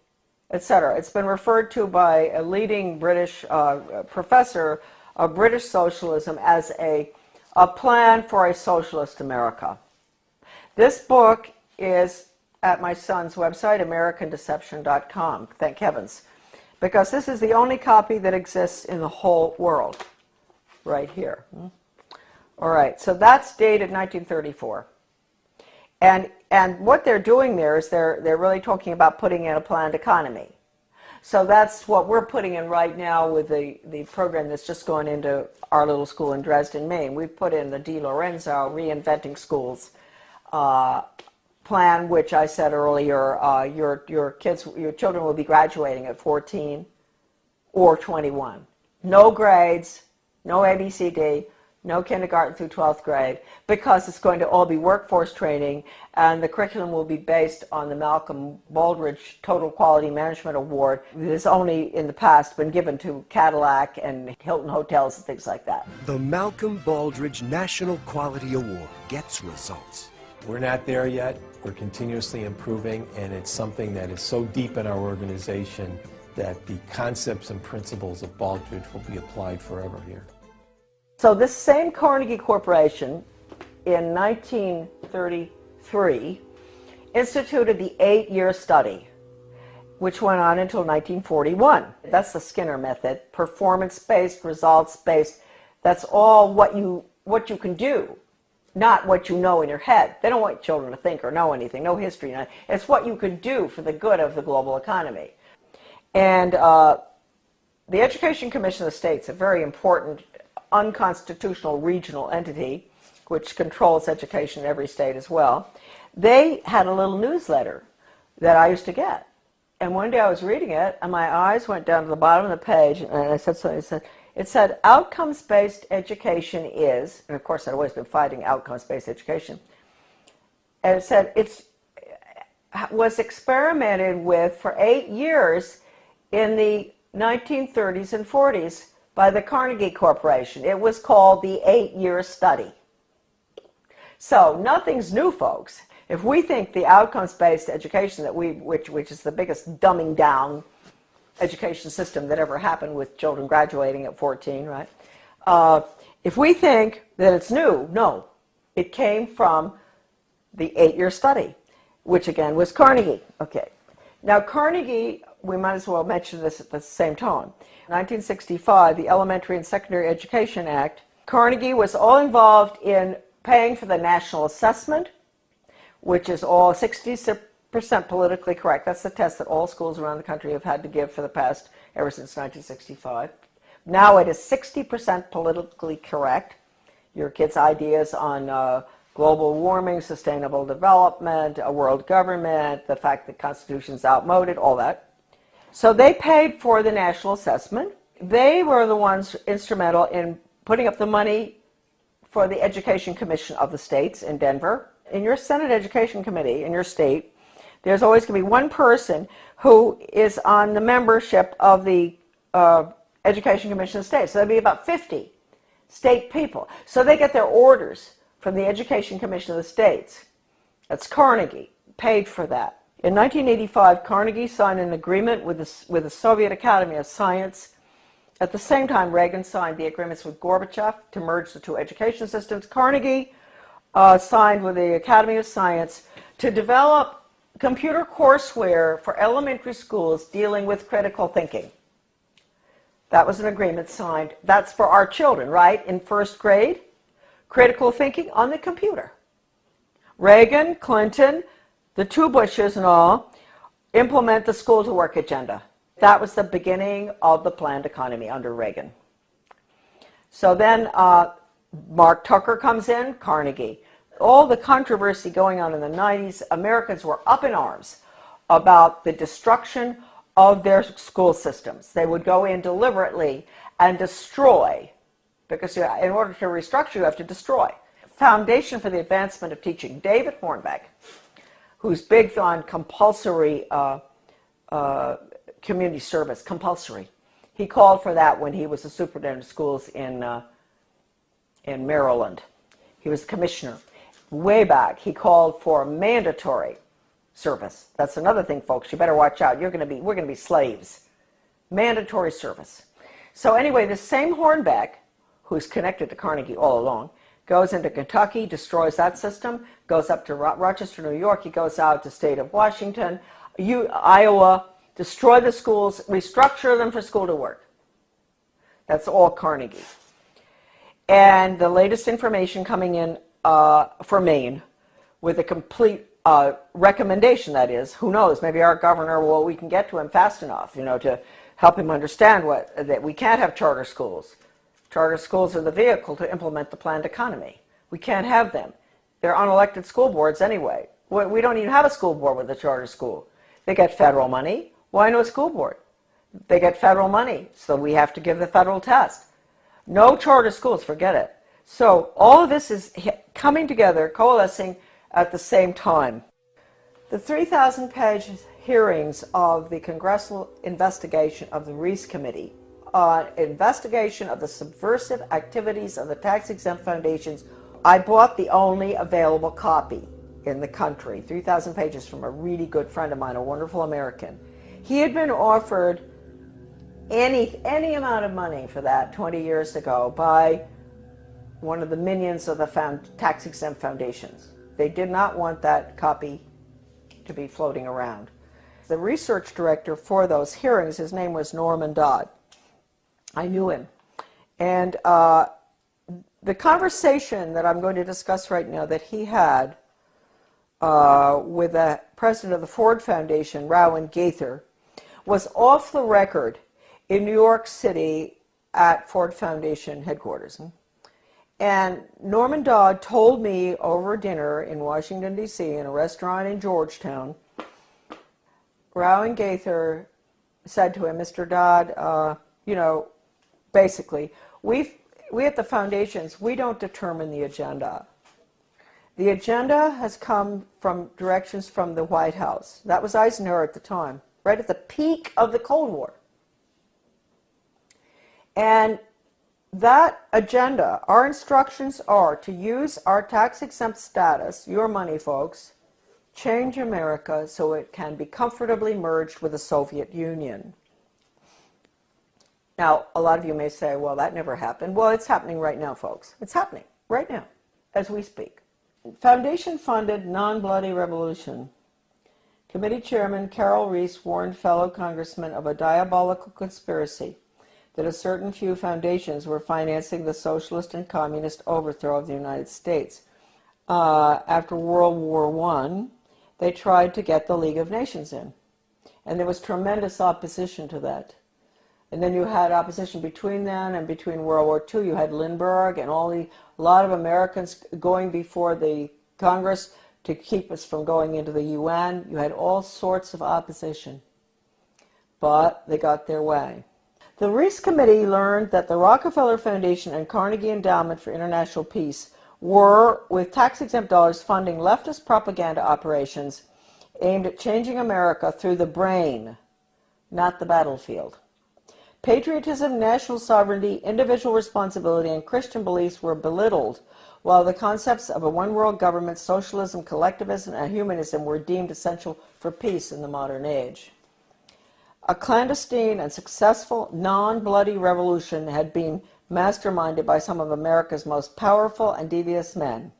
etc. It's been referred to by a leading British uh, professor of British socialism as a, a plan for a socialist America. This book is at my son's website, AmericanDeception.com. Thank heavens. Because this is the only copy that exists in the whole world. Right here. Hmm? All right, so that's dated 1934. And, and what they're doing there is they're, they're really talking about putting in a planned economy. So that's what we're putting in right now with the, the program that's just going into our little school in Dresden, Maine. We've put in the DeLorenzo Reinventing Schools uh, plan, which I said earlier, uh, your, your kids, your children will be graduating at 14 or 21. No grades, no ABCD, no kindergarten through 12th grade, because it's going to all be workforce training, and the curriculum will be based on the Malcolm Baldrige Total Quality Management Award that has only in the past been given to Cadillac and Hilton Hotels and things like that. The Malcolm Baldrige National Quality Award gets results. We're not there yet. We're continuously improving, and it's something that is so deep in our organization that the concepts and principles of Baldrige will be applied forever here. So this same Carnegie Corporation in 1933 instituted the eight-year study, which went on until 1941. That's the Skinner method, performance-based, results-based. That's all what you, what you can do, not what you know in your head. They don't want children to think or know anything, no history. It's what you can do for the good of the global economy. And uh, the Education Commission of the States, a very important unconstitutional regional entity, which controls education in every state as well, they had a little newsletter that I used to get. And one day I was reading it, and my eyes went down to the bottom of the page, and I said something. I said, it said, outcomes-based education is, and of course I'd always been fighting outcomes-based education, and it said it was experimented with for eight years in the 1930s and 40s by the Carnegie Corporation. It was called the eight-year study. So nothing's new, folks. If we think the outcomes-based education that we, which, which is the biggest dumbing down education system that ever happened with children graduating at 14, right? Uh, if we think that it's new, no. It came from the eight-year study, which again was Carnegie. Okay. Now Carnegie, we might as well mention this at the same time. 1965, the Elementary and Secondary Education Act, Carnegie was all involved in paying for the national assessment, which is all 60% politically correct. That's the test that all schools around the country have had to give for the past, ever since 1965. Now it is 60% politically correct. Your kids' ideas on uh, global warming, sustainable development, a world government, the fact that the Constitution is outmoded, all that. So they paid for the national assessment. They were the ones instrumental in putting up the money for the Education Commission of the states in Denver. In your Senate Education Committee in your state, there's always going to be one person who is on the membership of the uh, Education Commission of the states. So there'll be about 50 state people. So they get their orders from the Education Commission of the states. That's Carnegie, paid for that. In 1985, Carnegie signed an agreement with the, with the Soviet Academy of Science. At the same time, Reagan signed the agreements with Gorbachev to merge the two education systems. Carnegie uh, signed with the Academy of Science to develop computer courseware for elementary schools dealing with critical thinking. That was an agreement signed. That's for our children, right? In first grade, critical thinking on the computer. Reagan, Clinton, the two Bushes and all, implement the school to work agenda. That was the beginning of the planned economy under Reagan. So then uh, Marc Tucker comes in, Carnegie. All the controversy going on in the 90s, Americans were up in arms about the destruction of their school systems. They would go in deliberately and destroy, because in order to restructure, you have to destroy. Foundation for the Advancement of Teaching, David Hornbeck, who's big on compulsory uh, uh, community service, compulsory. He called for that when he was the superintendent of schools in, uh, in Maryland. He was commissioner. Way back, he called for mandatory service. That's another thing, folks. You better watch out. You're going to be, we're going to be slaves. Mandatory service. So anyway, the same Hornbeck, who's connected to Carnegie all along, goes into Kentucky, destroys that system, goes up to Rochester, New York, he goes out to state of Washington, you, Iowa, destroy the schools, restructure them for school to work. That's all Carnegie. And the latest information coming in uh, for Maine with a complete uh, recommendation, that is, who knows, maybe our governor, well, we can get to him fast enough, you know, to help him understand what, that we can't have charter schools. Charter schools are the vehicle to implement the planned economy. We can't have them. They're unelected school boards anyway. We we don't even have a school board with a charter school. They get federal money. Why no school board? They get federal money, so we have to give the federal test. No charter schools, forget it. So all of this is coming together, coalescing at the same time. The 3,000 page hearings of the congressional investigation of the Reece Committee on investigation of the subversive activities of the tax exempt foundations, I bought the only available copy in the country, 3,000 pages from a really good friend of mine, a wonderful American. He had been offered any, any amount of money for that 20 years ago by one of the minions of the found, tax exempt foundations. They did not want that copy to be floating around. The research director for those hearings, his name was Norman Dodd. I knew him. And uh, the conversation that I'm going to discuss right now that he had uh, with the president of the Ford Foundation, Rowan Gaither, was off the record in New York City at Ford Foundation headquarters. And Norman Dodd told me over dinner in Washington, D.C., in a restaurant in Georgetown, Rowan Gaither said to him, Mr. Dodd, uh, you know, basically, we we at the foundations, we don't determine the agenda. The agenda has come from directions from the White House. That was Eisenhower at the time, right at the peak of the Cold War. And that agenda, our instructions are to use our tax exempt status, your money, folks, change America so it can be comfortably merged with the Soviet Union. Now, a lot of you may say, well, that never happened. Well, it's happening right now, folks. It's happening right now as we speak. Foundation funded non bloody revolution. Committee Chairman Carroll Reece warned fellow congressmen of a diabolical conspiracy that a certain few foundations were financing the socialist and communist overthrow of the United States. Uh, after World War I, they tried to get the League of Nations in. And there was tremendous opposition to that. And then you had opposition between then and between World War II. You had Lindbergh and all the a lot of Americans going before the Congress to keep us from going into the UN. You had all sorts of opposition, but they got their way. The Reece Committee learned that the Rockefeller Foundation and Carnegie Endowment for International Peace were, with tax exempt dollars, funding leftist propaganda operations aimed at changing America through the brain, not the battlefield. Patriotism, national sovereignty, individual responsibility, and Christian beliefs were belittled, while the concepts of a one world government, socialism, collectivism, and humanism were deemed essential for peace in the modern age. A clandestine and successful non bloody revolution had been masterminded by some of America's most powerful and devious men,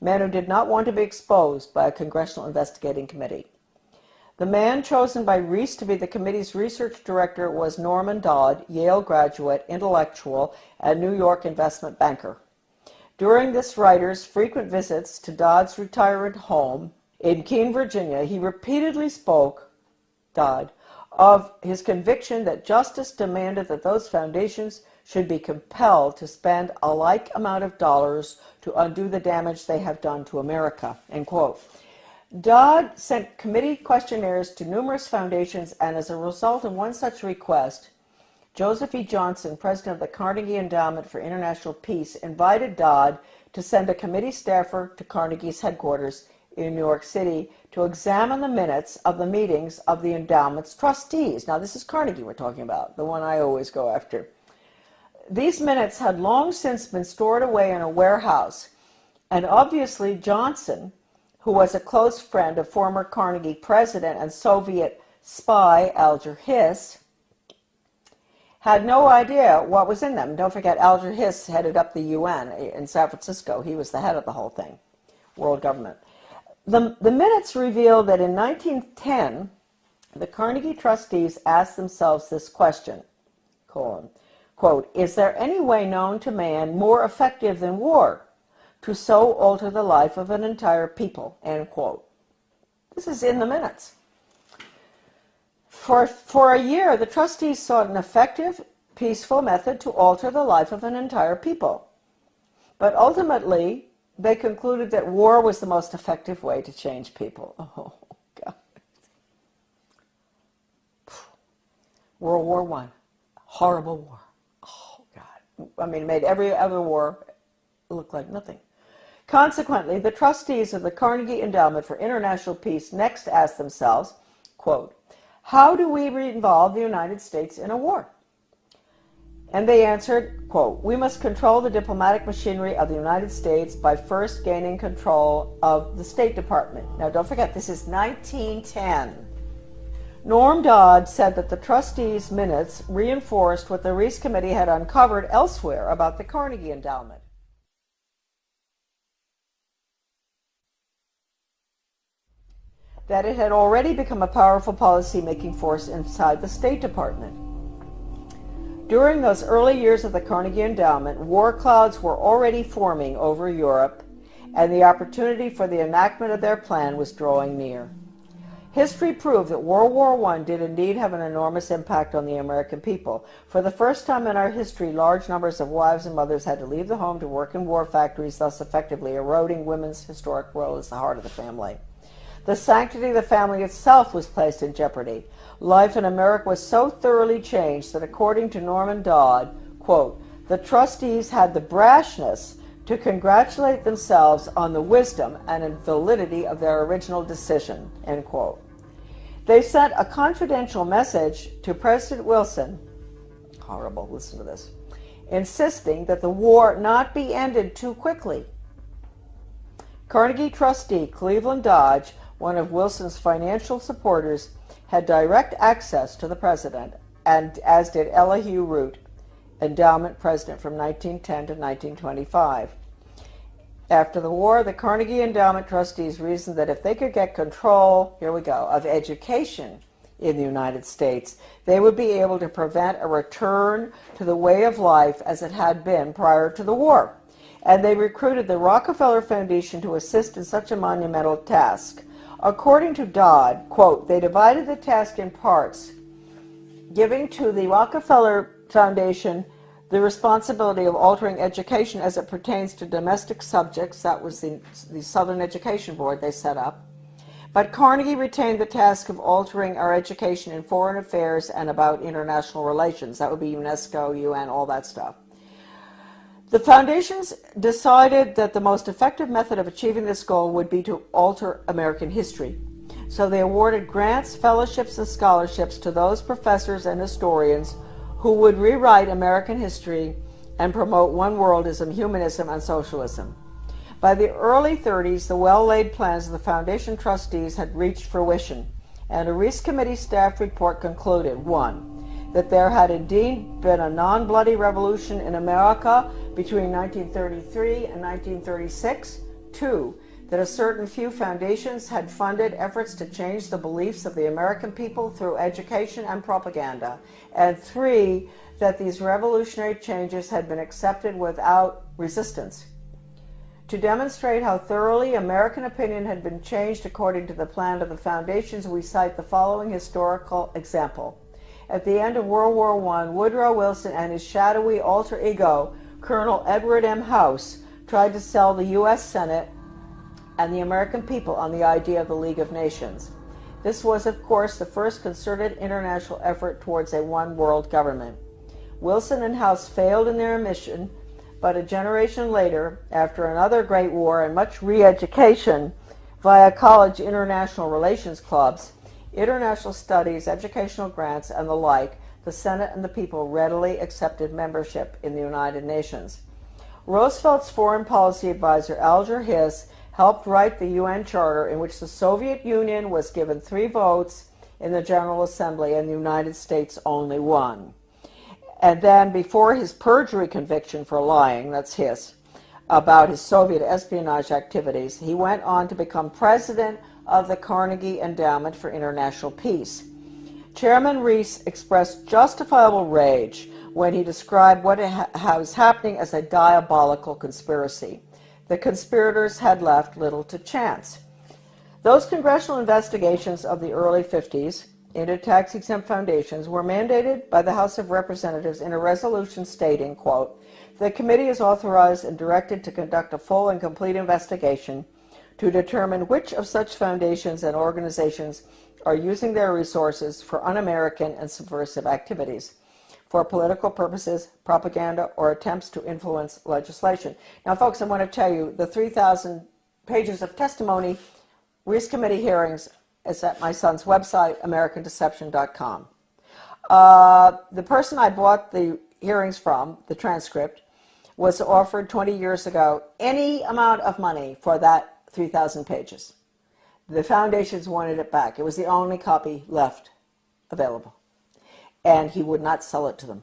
men who did not want to be exposed by a congressional investigating committee. The man chosen by Reece to be the committee's research director was Norman Dodd, Yale graduate, intellectual, and New York investment banker. During this writer's frequent visits to Dodd's retired home in Keene, Virginia, he repeatedly spoke, Dodd, of his conviction that justice demanded that those foundations should be compelled to spend a like amount of dollars to undo the damage they have done to America. End quote. Dodd sent committee questionnaires to numerous foundations, and as a result of one such request, Joseph E. Johnson, president of the Carnegie Endowment for International Peace, invited Dodd to send a committee staffer to Carnegie's headquarters in New York City to examine the minutes of the meetings of the endowment's trustees. Now, this is Carnegie we're talking about, the one I always go after. These minutes had long since been stored away in a warehouse, and obviously Johnson who was a close friend of former Carnegie president and Soviet spy Alger Hiss, had no idea what was in them. Don't forget, Alger Hiss headed up the UN in San Francisco. He was the head of the whole thing, world government. The, the minutes reveal that in 1910, the Carnegie trustees asked themselves this question, quote, is there any way known to man more effective than war? to so alter the life of an entire people, end quote. This is in the minutes. For, for a year, the trustees sought an effective, peaceful method to alter the life of an entire people. But ultimately, they concluded that war was the most effective way to change people. [LAUGHS] Oh, God. World War One, horrible war. Oh, God. I mean, it made every other war look like nothing. Consequently, the trustees of the Carnegie Endowment for International Peace next asked themselves, quote, how do we involve the United States in a war? And they answered, quote, we must control the diplomatic machinery of the United States by first gaining control of the State Department. Now don't forget, this is 1910. Norm Dodd said that the trustees' minutes reinforced what the Reece Committee had uncovered elsewhere about the Carnegie Endowment. That it had already become a powerful policy-making force inside the State Department. During those early years of the Carnegie Endowment, war clouds were already forming over Europe, and the opportunity for the enactment of their plan was drawing near. History proved that World War I did indeed have an enormous impact on the American people. For the first time in our history, large numbers of wives and mothers had to leave the home to work in war factories, thus effectively eroding women's historic role as the heart of the family. The sanctity of the family itself was placed in jeopardy. Life in America was so thoroughly changed that according to Norman Dodd, quote, the trustees had the brashness to congratulate themselves on the wisdom and validity of their original decision, end quote. They sent a confidential message to President Wilson, horrible, listen to this, insisting that the war not be ended too quickly. Carnegie trustee Cleveland Dodge, one of Wilson's financial supporters, had direct access to the president, and as did Elihu Root, endowment president from 1910 to 1925. After the war, the Carnegie Endowment trustees reasoned that if they could get control, here we go, of education in the United States, they would be able to prevent a return to the way of life as it had been prior to the war. And they recruited the Rockefeller Foundation to assist in such a monumental task. According to Dodd, quote, they divided the task in parts, giving to the Rockefeller Foundation the responsibility of altering education as it pertains to domestic subjects. That was the, the Southern Education Board they set up. But Carnegie retained the task of altering our education in foreign affairs and about international relations. That would be UNESCO, UN, all that stuff. The foundations decided that the most effective method of achieving this goal would be to alter American history. So they awarded grants, fellowships, and scholarships to those professors and historians who would rewrite American history and promote one worldism, humanism, and socialism. By the early 30s, the well-laid plans of the Foundation trustees had reached fruition, and a Reece Committee staff report concluded, one, that there had indeed been a non-bloody revolution in America between 1933 and 1936, two, that a certain few foundations had funded efforts to change the beliefs of the American people through education and propaganda, and three, that these revolutionary changes had been accepted without resistance. To demonstrate how thoroughly American opinion had been changed according to the plan of the foundations, we cite the following historical example. At the end of World War I, Woodrow Wilson and his shadowy alter ego, Colonel Edward M. House, tried to sell the U.S. Senate and the American people on the idea of the League of Nations. This was, of course, the first concerted international effort towards a one world government. Wilson and House failed in their mission, but a generation later, after another great war and much re-education via college international relations clubs, international studies, educational grants, and the like, the Senate and the people readily accepted membership in the United Nations. Roosevelt's foreign policy advisor Alger Hiss helped write the UN Charter in which the Soviet Union was given three votes in the General Assembly and the United States only one. And then before his perjury conviction for lying, that's his, about his Soviet espionage activities, he went on to become president of the Carnegie Endowment for International Peace. Chairman Reece expressed justifiable rage when he described what was happening as a diabolical conspiracy the conspirators had left little to chance. Those congressional investigations of the early 50s into tax-exempt foundations were mandated by the House of Representatives in a resolution stating, quote, the committee is authorized and directed to conduct a full and complete investigation to determine which of such foundations and organizations are using their resources for un-American and subversive activities for political purposes, propaganda, or attempts to influence legislation. Now, folks, I want to tell you the 3,000 pages of testimony, Reece Committee hearings, is at my son's website, AmericanDeception.com. Uh, the person I bought the hearings from, the transcript, was offered 20 years ago any amount of money for that 3,000 pages. The foundations wanted it back. It was the only copy left available. And he would not sell it to them.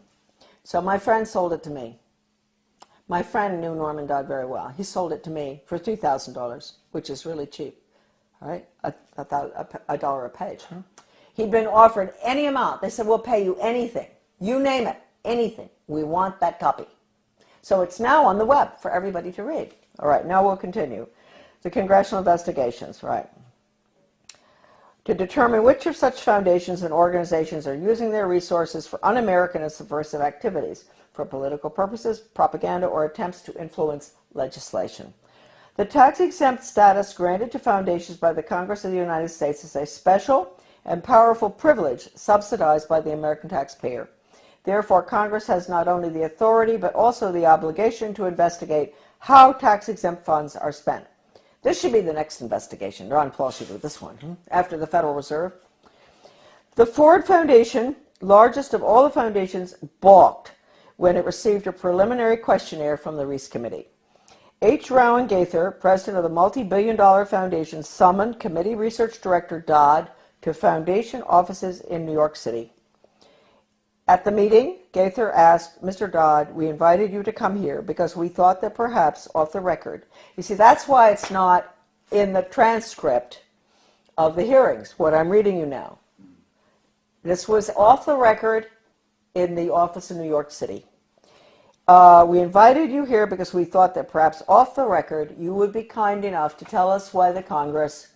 So my friend sold it to me. My friend knew Norman Dodd very well. He sold it to me for $3,000, which is really cheap, all right? A, a, a dollar a page. Huh? He'd been offered any amount. They said, we'll pay you anything. You name it, anything. We want that copy. So it's now on the web for everybody to read. All right, now we'll continue. The congressional investigations, right to determine which of such foundations and organizations are using their resources for un-American and subversive activities, for political purposes, propaganda, or attempts to influence legislation. The tax-exempt status granted to foundations by the Congress of the United States is a special and powerful privilege subsidized by the American taxpayer. Therefore, Congress has not only the authority but also the obligation to investigate how tax-exempt funds are spent. This should be the next investigation. Ron Paul should do this one hmm? after the Federal Reserve. The Ford Foundation, largest of all the foundations, balked when it received a preliminary questionnaire from the Reece Committee. H. Rowan Gaither, president of the multi-billion dollar foundation, summoned committee research director Dodd to foundation offices in New York City. At the meeting, Gaither asked, Mr. Dodd, we invited you to come here because we thought that perhaps off the record. You see, that's why it's not in the transcript of the hearings, what I'm reading you now. This was off the record in the office in New York City. Uh, we invited you here because we thought that perhaps off the record you would be kind enough to tell us why the Congress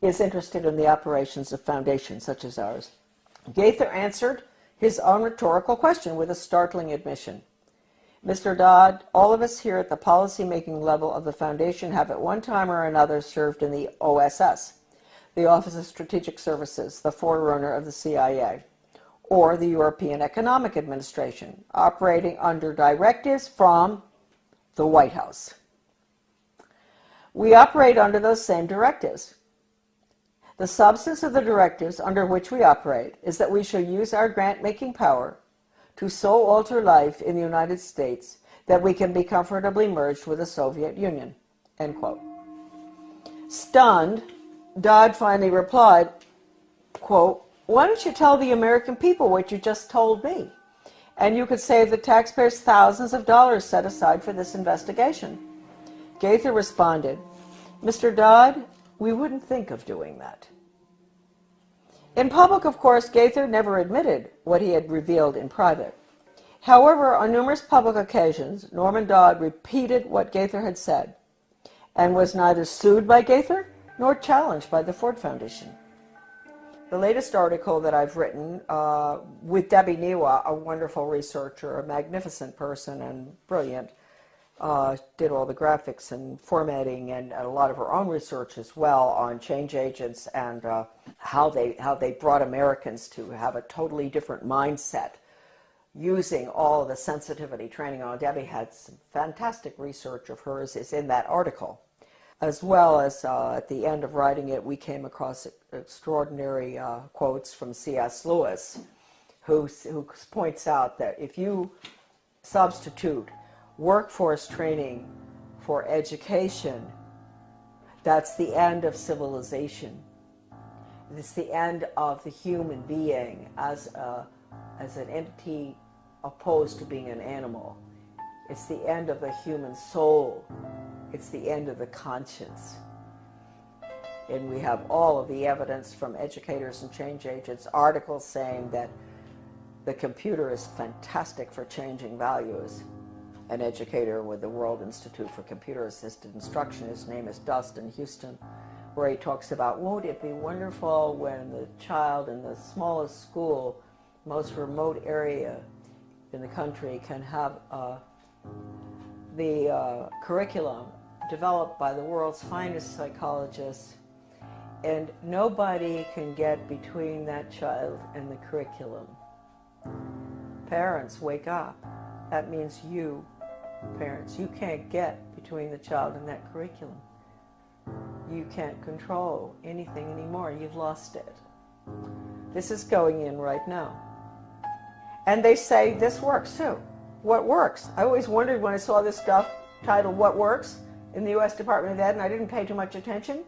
is interested in the operations of foundations such as ours. Gaither answered his own rhetorical question with a startling admission. Mr. Dodd, all of us here at the policy-making level of the Foundation have at one time or another served in the OSS, the Office of Strategic Services, the forerunner of the CIA, or the European Economic Administration, operating under directives from the White House. We operate under those same directives. The substance of the directives under which we operate is that we shall use our grant-making power to so alter life in the United States that we can be comfortably merged with the Soviet Union. End quote. Stunned, Dodd finally replied, quote, why don't you tell the American people what you just told me? And you could save the taxpayers thousands of dollars set aside for this investigation. Gaither responded, Mr. Dodd, we wouldn't think of doing that. In public, of course, Gaither never admitted what he had revealed in private. However, on numerous public occasions, Norman Dodd repeated what Gaither had said and was neither sued by Gaither nor challenged by the Ford Foundation. The latest article that I've written uh, with Debbie Niwa, a wonderful researcher, a magnificent person and brilliant, uh, did all the graphics and formatting and a lot of her own research as well on change agents and uh, how they how they brought Americans to have a totally different mindset using all the sensitivity training on Debbie had some fantastic research of hers is in that article as well as uh, at the end of writing it we came across extraordinary uh, quotes from C.S. Lewis who, who points out that if you substitute workforce training for education, that's the end of civilization. It's the end of the human being as, a, as an entity opposed to being an animal. It's the end of the human soul. It's the end of the conscience. And we have all of the evidence from educators and change agents, articles saying that the computer is fantastic for changing values an educator with the World Institute for Computer Assisted Instruction. His name is Dustin Heuston. where he talks about, won't it be wonderful when the child in the smallest school, most remote area in the country can have uh, the uh, curriculum developed by the world's finest psychologists and nobody can get between that child and the curriculum. Parents, wake up. That means you, parents, you can't get between the child and that curriculum. You can't control anything anymore. You've lost it. This is going in right now. And they say this works too. What works? I always wondered when I saw this stuff titled What Works in the U.S. Department of Ed, and I didn't pay too much attention.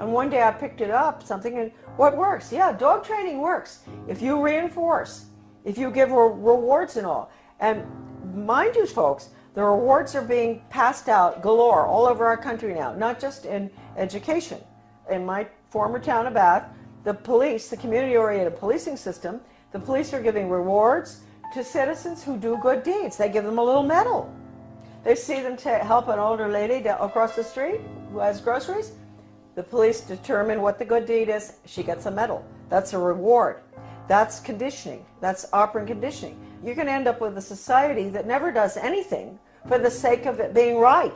And one day I picked it up, something, and what works? Yeah, dog training works. If you reinforce, if you give rewards and all. And mind you, folks, the rewards are being passed out galore all over our country now, not just in education. In my former town of Bath, the police, the community-oriented policing system, the police are giving rewards to citizens who do good deeds. They give them a little medal. They see them to help an older lady across the street who has groceries. The police determine what the good deed is. She gets a medal. That's a reward. That's conditioning. That's operant conditioning. You're going to end up with a society that never does anything for the sake of it being right.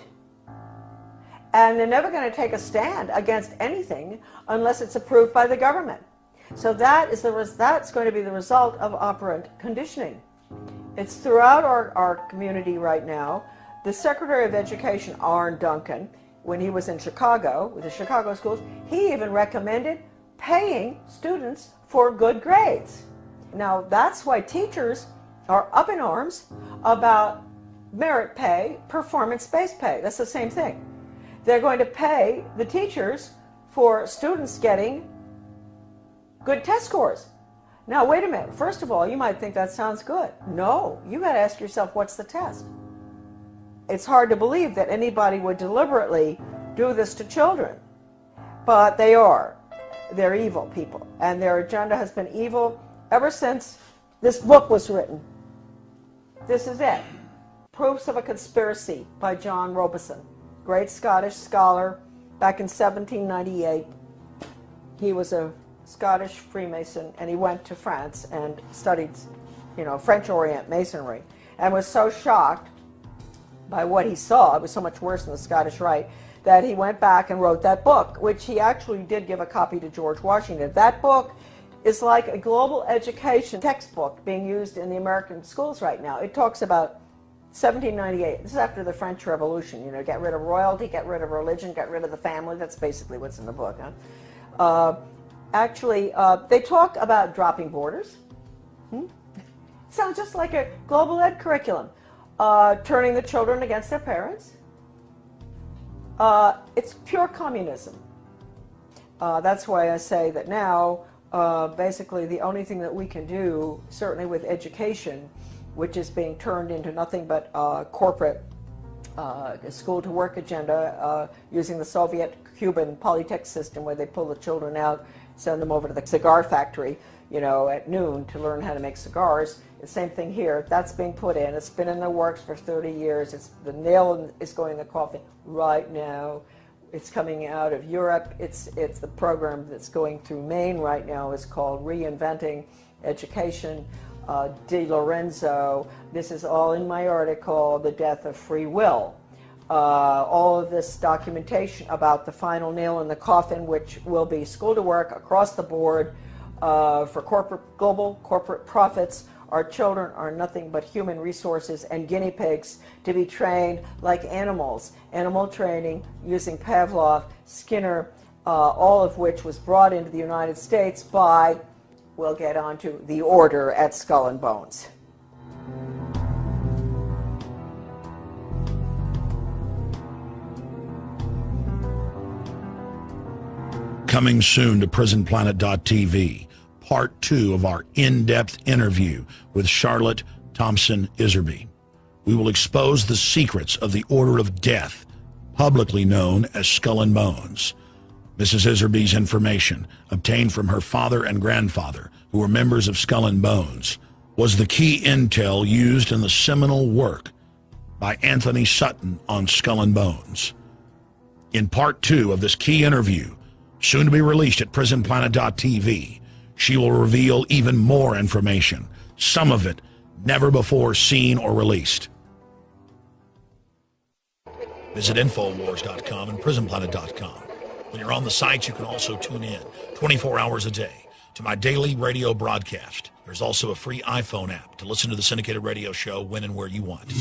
And they're never going to take a stand against anything unless it's approved by the government. So that is the that's going to be the result of operant conditioning. It's throughout our, our community right now. The Secretary of Education, Arne Duncan, when he was in Chicago, with the Chicago schools, he even recommended paying students for good grades. Now, that's why teachers are up in arms about merit pay, performance-based pay. That's the same thing. They're going to pay the teachers for students getting good test scores. Now, wait a minute. First of all, you might think that sounds good. No, you got to ask yourself, what's the test? it's hard to believe that anybody would deliberately do this to children. But they are. They're evil people. And their agenda has been evil ever since this book was written. This is it. Proofs of a Conspiracy by John Robison, great Scottish scholar back in 1798. He was a Scottish Freemason and he went to France and studied, you know, French Orient Masonry and was so shocked by what he saw, it was so much worse than the Scottish Rite, that he went back and wrote that book, which he actually did give a copy to George Washington. That book is like a global education textbook being used in the American schools right now. It talks about 1798. This is after the French Revolution. You know, get rid of royalty, get rid of religion, get rid of the family. That's basically what's in the book. Huh? Uh, actually, uh, they talk about dropping borders. Hmm? Sounds just like a global ed curriculum uh, turning the children against their parents. Uh, it's pure communism. Uh, that's why I say that now, uh, basically, the only thing that we can do, certainly with education, which is being turned into nothing but a corporate uh, school to work agenda uh, using the Soviet Cuban Polytech system where they pull the children out, send them over to the cigar factory, you know, at noon to learn how to make cigars. The same thing here. That's being put in. It's been in the works for 30 years. It's the nail is going in the coffin right now. It's coming out of Europe. It's it's the program that's going through Maine right now is called Reinventing Education. Uh, DeLorenzo. This is all in my article, The Death of Free Will. Uh, all of this documentation about the final nail in the coffin, which will be school to work across the board uh, for corporate global corporate profits our children are nothing but human resources and guinea pigs to be trained like animals. Animal training using Pavlov, Skinner, uh, all of which was brought into the United States by, we'll get onto, the order at Skull and Bones. Coming soon to PrisonPlanet.tv part two of our in-depth interview with Charlotte Thompson Iserbyt. We will expose the secrets of the Order of Death, publicly known as Skull and Bones. Mrs. Iserbyt's information, obtained from her father and grandfather, who were members of Skull and Bones, was the key intel used in the seminal work by Anthony Sutton on Skull and Bones. In part two of this key interview, Soon to be released at prisonplanet.tv, she will reveal even more information, some of it never before seen or released. Visit Infowars.com and PrisonPlanet.com. When you're on the site, you can also tune in 24 hours a day to my daily radio broadcast. There's also a free iPhone app to listen to the syndicated radio show when and where you want.